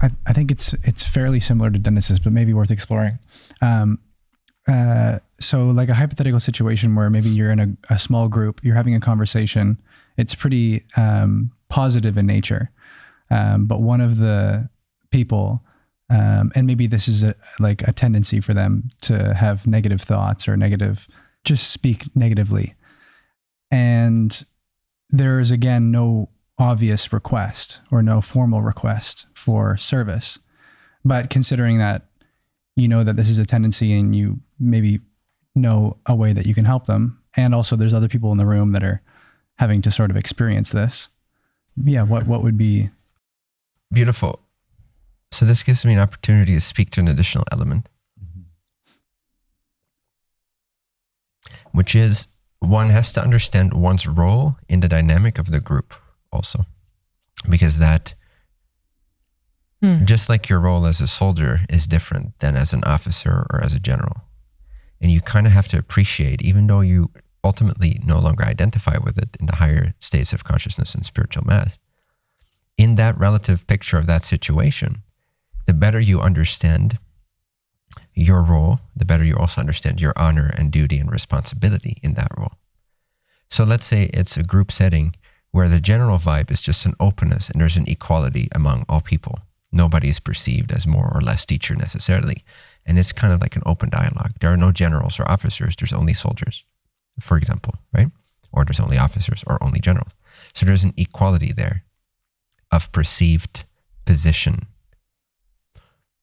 I, I think it's it's fairly similar to Dennis's, but maybe worth exploring. Um, uh, so, like a hypothetical situation where maybe you're in a, a small group, you're having a conversation. It's pretty um, positive in nature, um, but one of the people, um, and maybe this is a, like a tendency for them to have negative thoughts or negative, just speak negatively, and there is again no obvious request or no formal request for service. But considering that you know that this is a tendency and you maybe know a way that you can help them, and also there's other people in the room that are having to sort of experience this. Yeah, what what would be Beautiful. So this gives me an opportunity to speak to an additional element, which is one has to understand one's role in the dynamic of the group also. Because that, Hmm. just like your role as a soldier is different than as an officer or as a general. And you kind of have to appreciate, even though you ultimately no longer identify with it in the higher states of consciousness and spiritual mass, in that relative picture of that situation, the better you understand your role, the better you also understand your honor and duty and responsibility in that role. So let's say it's a group setting where the general vibe is just an openness and there's an equality among all people. Nobody is perceived as more or less teacher necessarily. And it's kind of like an open dialogue. There are no generals or officers, there's only soldiers, for example, right? Or there's only officers or only generals. So there's an equality there of perceived position.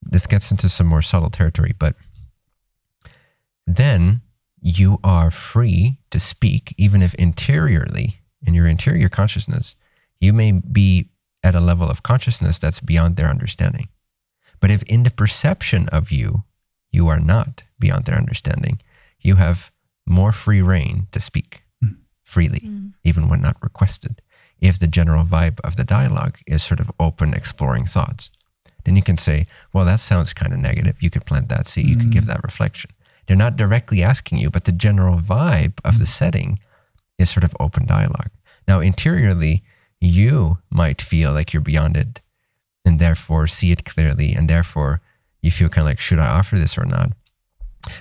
This gets into some more subtle territory, but then you are free to speak, even if interiorly, in your interior consciousness, you may be at a level of consciousness that's beyond their understanding. But if in the perception of you, you are not beyond their understanding, you have more free rein to speak hmm. freely, hmm. even when not requested. If the general vibe of the dialogue is sort of open, exploring thoughts, then you can say, well, that sounds kind of negative. You could plant that seed, you could give hmm. that reflection. They're not directly asking you, but the general vibe of the setting is sort of open dialogue. Now, interiorly, you might feel like you're beyond it and therefore see it clearly, and therefore you feel kind of like, should I offer this or not?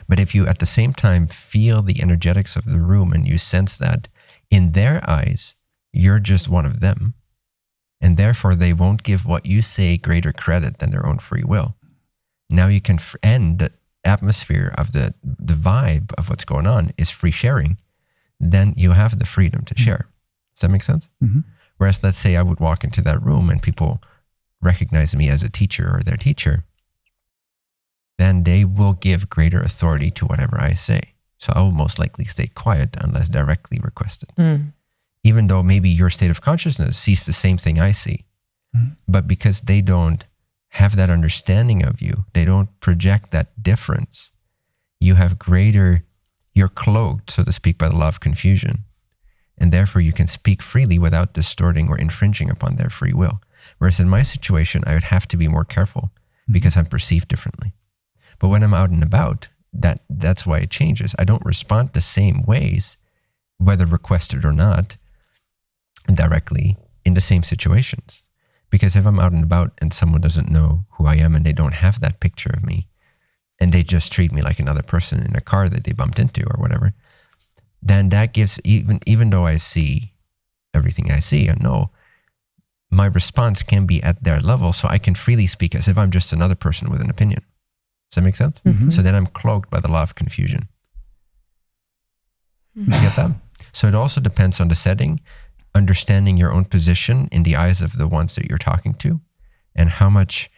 But if you at the same time feel the energetics of the room and you sense that in their eyes, you're just one of them, and therefore they won't give what you say greater credit than their own free will. Now you can end the atmosphere of the the vibe of what's going on is free sharing. Then you have the freedom to share. Does that make sense? Mhm. Whereas, let's say I would walk into that room and people recognize me as a teacher or their teacher, then they will give greater authority to whatever I say. So I will most likely stay quiet unless directly requested Mm. even though maybe your state of consciousness sees the same thing I see. Mhm. But because they don't have that understanding of you, they don't project that difference, you have greater, you're cloaked, so to speak, by the law of confusion. And therefore, you can speak freely without distorting or infringing upon their free will. Whereas in my situation, I would have to be more careful because I'm perceived differently. But when I'm out and about, that that's why it changes. I don't respond the same ways, whether requested or not, directly in the same situations. Because if I'm out and about and someone doesn't know who I am and they don't have that picture of me, and they just treat me like another person in a car that they bumped into or whatever, then that gives even even though I see everything I see and know, my response can be at their level, so I can freely speak as if I'm just another person with an opinion. Does that make sense? Mhm. So then I'm cloaked by the law of confusion. You get that? So it also depends on the setting, understanding your own position in the eyes of the ones that you're talking to, and how much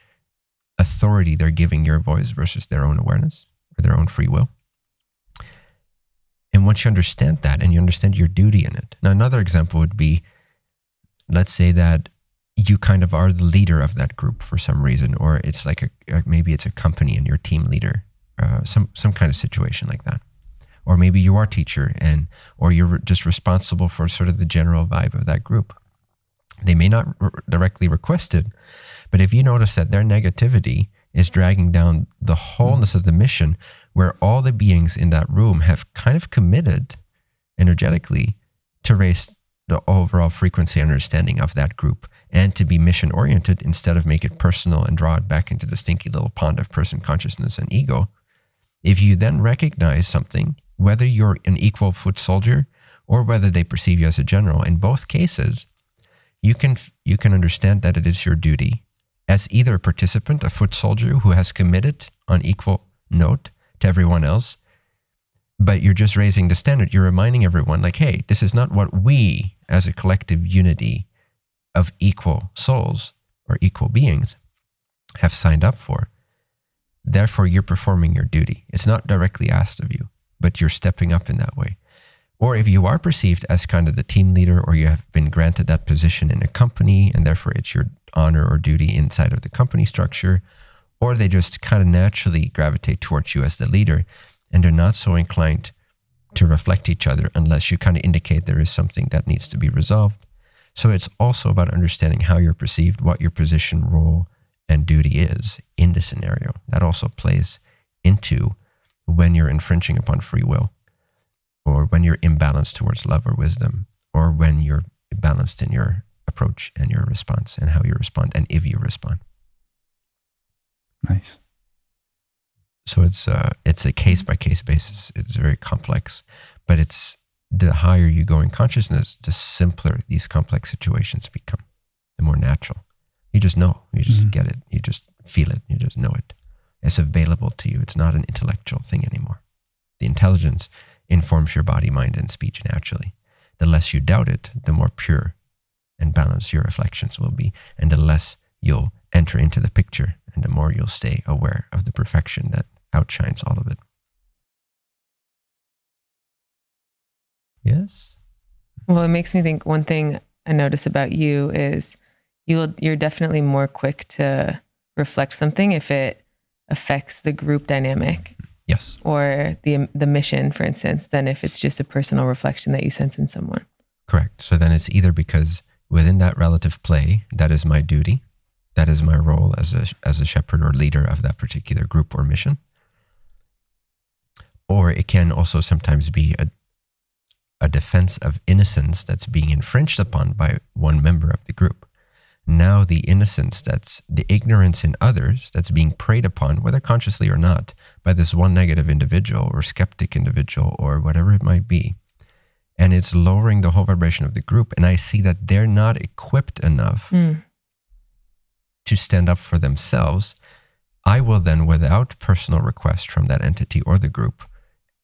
authority they're giving your voice versus their own awareness or their own free will. And once you understand that and you understand your duty in it. Now, another example would be let's say that you kind of are the leader of that group for some reason, or it's like a, maybe it's a company and you're team leader, uh, some, some kind of situation like that. Or maybe you are teacher and or you're just responsible for sort of the general vibe of that group. They may not r- directly request it but if you notice that their negativity is dragging down the wholeness of the mission where all the beings in that room have kind of committed energetically to raise the overall frequency understanding of that group and to be mission oriented instead of make it personal and draw it back into the stinky little pond of person consciousness and ego if you then recognize something, whether you're an equal foot soldier or whether they perceive you as a general, in both cases, you can you can understand that it is your duty as either a participant, a foot soldier who has committed on equal note to everyone else, but you're just raising the standard. You're reminding everyone, like, hey, this is not what we as a collective unity of equal souls or equal beings have signed up for. Therefore, you're performing your duty. It's not directly asked of you, but you're stepping up in that way. Or if you are perceived as kind of the team leader, or you have been granted that position in a company, and therefore it's your honor or duty inside of the company structure, or they just kind of naturally gravitate towards you as the leader, and they're not so inclined to reflect each other unless you kind of indicate there is something that needs to be resolved. So it's also about understanding how you're perceived, what your position, role, and duty is in the scenario. That also plays into when you're infringing upon free will, or when you're imbalanced towards love or wisdom, or when you're balanced in your approach and your response and how you respond and if you respond. Nice. So it's uh, it's a case by case basis. It's very complex, but it's the higher you go in consciousness, the simpler these complex situations become, the more natural. You just know, you just Mhm. get it, you just feel it, you just know it. It's available to you. It's not an intellectual thing anymore. The intelligence informs your body, mind, and speech naturally. The less you doubt it, the more pure and balanced your reflections will be, and the less you'll enter into the picture, and the more you'll stay aware of the perfection that outshines all of it. Yes? Well, it makes me think one thing I notice about you is you will, you're definitely more quick to reflect something if it affects the group dynamic Yes. or the the mission, for instance, than if it's just a personal reflection that you sense in someone. Correct. So then it's either because within that relative play, that is my duty, that is my role as a as a shepherd or leader of that particular group or mission. Or it can also sometimes be a a defense of innocence that's being infringed upon by one member of the group. Now the innocence that's the ignorance in others that's being preyed upon, whether consciously or not, by this one negative individual or skeptic individual or whatever it might be and it's lowering the whole vibration of the group. And I see that they're not equipped enough Mm. to stand up for themselves. I will then, without personal request from that entity or the group,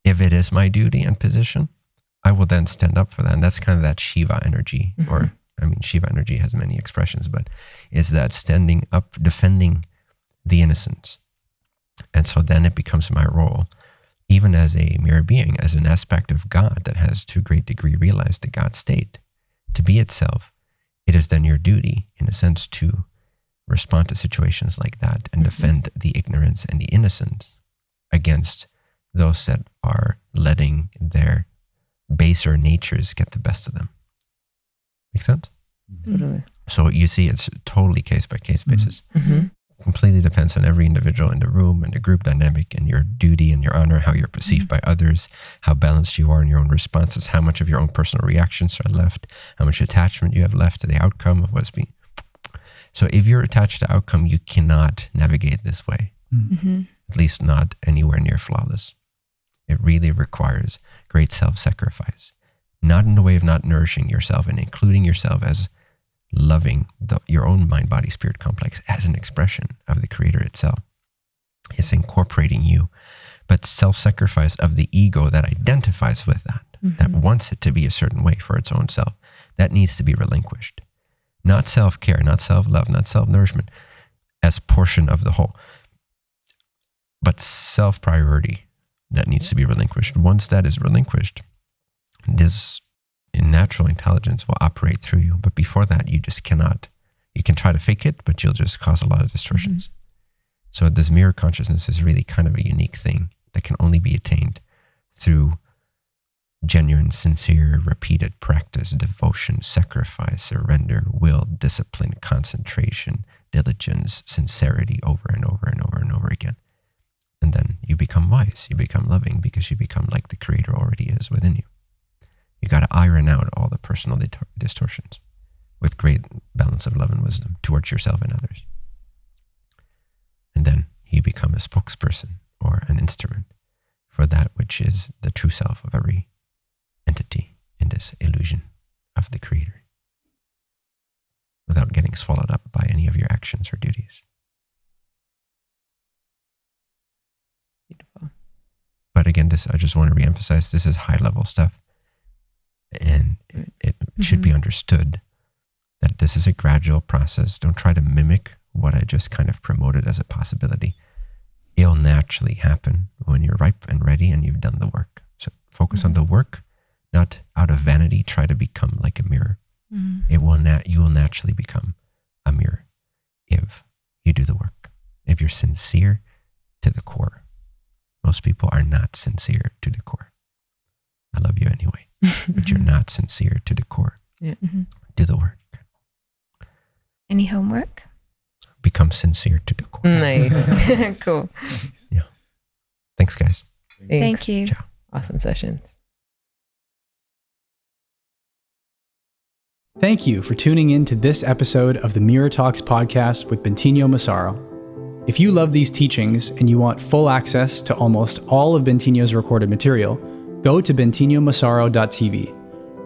if it is my duty and position, I will then stand up for that. And that's kind of that Shiva energy, mm-hmm. or I mean, Shiva energy has many expressions, but is that standing up, defending the innocence. And so then it becomes my role even as a mirror being, as an aspect of God that has to a great degree realized the God state, to be itself, it is then your duty, in a sense, to respond to situations like that and mm-hmm. defend the ignorance and the innocence against those that are letting their baser natures get the best of them. Make sense? Totally. So you see, it's totally case by case basis hmm completely depends on every individual in the room and the group dynamic and your duty and your honor, how you're perceived by others, how balanced you are in your own responses, how much of your own personal reactions are left, how much attachment you have left to the outcome of what's being. So if you're attached to outcome, you cannot navigate this way, hmm at least not anywhere near flawless. It really requires great self sacrifice, not in the way of not nourishing yourself and including yourself as loving the, your own mind body spirit complex as an expression of the creator itself. It's incorporating you. But self-sacrifice of the ego that identifies with that mm-hmm. that wants it to be a certain way for its own self that needs to be relinquished. Not self-care not self-love not self-nourishment as portion of the whole but self-priority that needs to be relinquished once that is relinquished this natural intelligence will operate through you. But before that, you just cannot. You can try to fake it, but you'll just cause a lot of distortions. Mm-hmm. So this mirror consciousness is really kind of a unique thing that can only be attained through genuine, sincere, repeated practice, devotion, sacrifice, surrender, will, discipline, concentration, diligence, sincerity over and over and over and over again. And then you become wise, you become loving because you become like the Creator already is within you. You got to iron out all the personal distortions with great balance of love and wisdom towards yourself and others. And then you become a spokesperson or an instrument for that which is the true self of every entity in this illusion of the Creator without getting swallowed up by any of your actions or duties. But again, this I just want to reemphasize this is high level stuff. And it, it should be understood that this is a gradual process. Don't try to mimic what I just kind of promoted as a possibility. It'll naturally happen when you're ripe and ready and you've done the work. So focus on the work, not out of vanity, try to become like a mirror. Mm-hmm. It will nat- you will naturally become a mirror if you do the work. If you're sincere to the core. Most people are not sincere to the core. I love you anyway, but you're [LAUGHS] not sincere to the core. Mhm. Do the work. Any homework? Become sincere to the core. Nice. [LAUGHS] [LAUGHS] cool. Yeah. Thanks, guys. Thanks. Thank you. Ciao. Awesome sessions. Thank you for tuning in to this episode of the Mirror Talks podcast with Bentinho Massaro. If you love these teachings and you want full access to almost all of Bentinho's recorded material, go to bentinhomassaro.tv.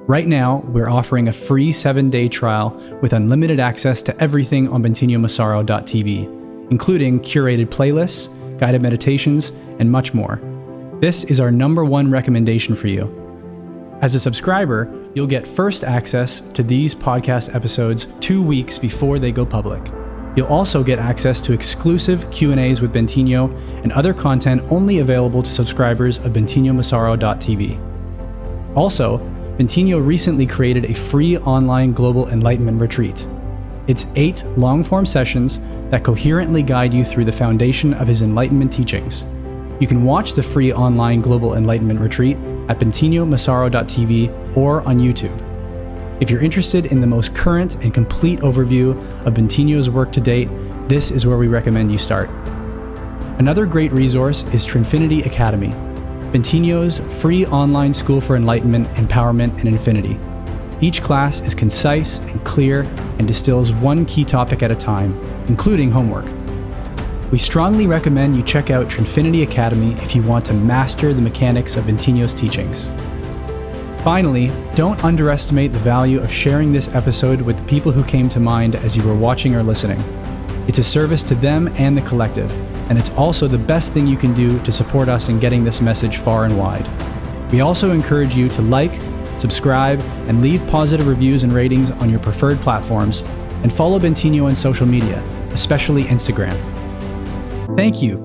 Right now, we're offering a free seven day trial with unlimited access to everything on bentinhomassaro.tv, including curated playlists, guided meditations, and much more. This is our number one recommendation for you. As a subscriber, you'll get first access to these podcast episodes 2 weeks before they go public. You'll also get access to exclusive Q&As with Bentinho and other content only available to subscribers of bentinhomassaro.tv. Also, Bentinho recently created a free online global enlightenment retreat. It's eight long form sessions that coherently guide you through the foundation of his Enlightenment teachings. You can watch the free online Global Enlightenment Retreat at bentinhomassaro.tv or on YouTube. If you're interested in the most current and complete overview of Bentinho's work to date, this is where we recommend you start. Another great resource is Trinfinity Academy, Bentinho's free online school for enlightenment, empowerment, and infinity. Each class is concise and clear and distills one key topic at a time, including homework. We strongly recommend you check out Trinfinity Academy if you want to master the mechanics of Bentinho's teachings. Finally, don't underestimate the value of sharing this episode with the people who came to mind as you were watching or listening. It's a service to them and the collective, and it's also the best thing you can do to support us in getting this message far and wide. We also encourage you to like, subscribe, and leave positive reviews and ratings on your preferred platforms, and follow Bentinho on social media, especially Instagram. Thank you